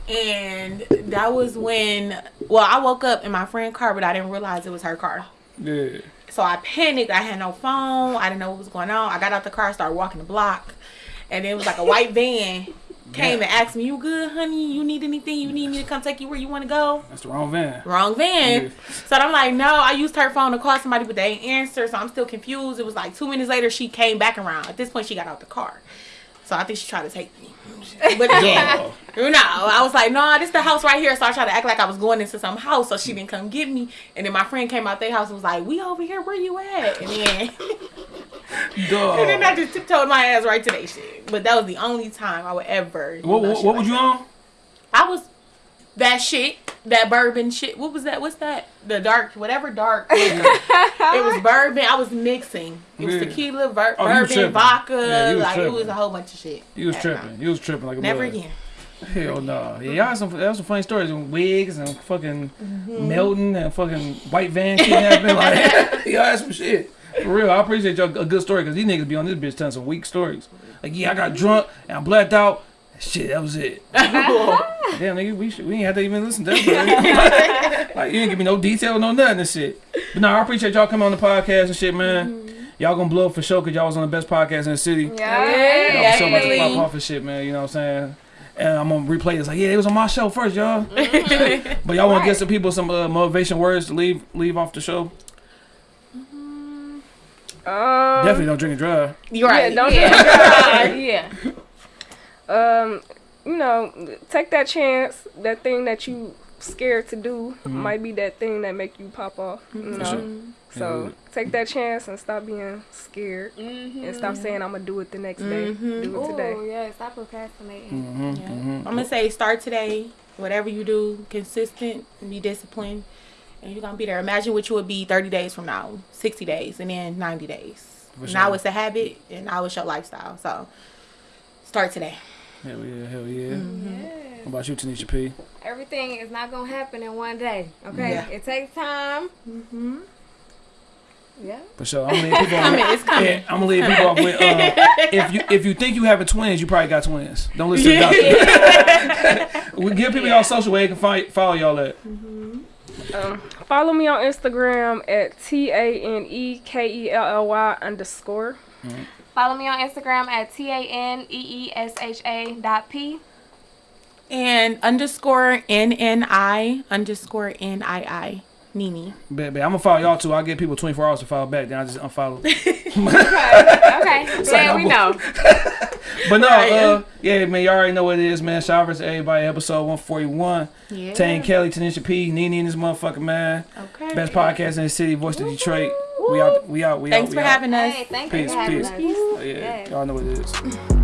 And that was when, well, I woke up in my friend's car, but I didn't realize it was her car. Yeah. So I panicked. I had no phone. I didn't know what was going on. I got out the car, started walking the block, and it was like a white van came and asked me, "You good, honey? You need anything? You need me to come take you where you want to go?" That's the wrong van. Wrong van. Yeah. So I'm like, no. I used her phone to call somebody, but they didn't answer. So I'm still confused. It was like two minutes later, she came back around. At this point, she got out the car. So I think she tried to take me. But again, you know, I was like, no, this the house right here. So I tried to act like I was going into some house, so she didn't come get me. And then my friend came out their house and was like, we over here. Where you at? And then, and then I just tiptoed my ass right to that shit. But that was the only time I would ever. What, no what, what like was you that. on? I was that shit, that bourbon shit. What was that? What's that? The dark, whatever dark. liquor. it was bourbon. I was mixing. It was Yeah. tequila, ver- Oh, you was bourbon, vodka. Yeah, you was like it was a whole bunch of shit. You was tripping. You was tripping like a Never mother. again. Hell no. Yeah, y'all had some, that was some funny stories. And wigs and fucking Mm-hmm. melting and fucking white van kidnapping. like, y'all had some shit. For real, I appreciate y'all a good story because these niggas be on this bitch telling some weak stories. Like, yeah, I got drunk and I blacked out. Shit, that was it. Damn, nigga, we, should, we ain't have to even listen to that. story. like, you didn't give me no detail, no nothing and shit. But no, I appreciate y'all coming on the podcast and shit, man. Mm-hmm. Y'all gonna blow up for sure because y'all was on the best podcast in the city. Yeah. Y'all was so much to pop off and shit, man. You know what I'm saying? And I'm gonna replay this like, yeah, it was on my show first, y'all. Mm-hmm. but y'all want to give some people some uh, motivation words to leave leave off the show? Um, Definitely don't drink and drive. You're right. Yeah, don't Yeah. Drink and drive. yeah. Um, you know, take that chance. That thing that you scared to do might be that thing that make you pop off. You know, sure. so Yeah. take that chance and stop being scared and stop saying I'm gonna do it the next day. Do it today. Oh yeah, stop procrastinating. Mm-hmm, Yeah. mm-hmm. I'm gonna say start today. Whatever you do, consistent, be disciplined, and you're gonna be there. Imagine what you would be 30 days from now, 60 days, and then 90 days. For Now it's a habit, and now it's your lifestyle. So start today. Hell yeah, hell yeah. Mm-hmm. Yes. What about you, Tanisha P? Everything is not gonna happen in one day. Okay, Yeah. it takes time. Mm-hmm. Yeah. For sure. I'm gonna leave people Coming, off. it's coming. Yeah, I'm gonna leave people off with uh, if you if you think you having twins, you probably got twins. Don't listen to the doctor. we give people y'all social where they can find, follow y'all at. Um, follow me on Instagram at T A N E K E L L Y underscore. Follow me on Instagram at t a n e e s h a dot p. And underscore N N I underscore N I I Nini. Bet, bet. I'm gonna follow y'all too. I'll give people 24 hours to follow back. Then I just unfollow. Okay, okay. yeah, we know. But no, Right. uh, yeah, man, y'all already know what it is, man. Shout out to everybody. Episode 141. Yeah. Tane Kelly, Tanisha P, Nene and this motherfucker, man. Okay. Best podcast in the city, voice of Detroit. We out, we out, we Thanks out. for out. having us. Hey, thank you Peace, for having peace. us. Oh, yeah, Yes. y'all know what it is.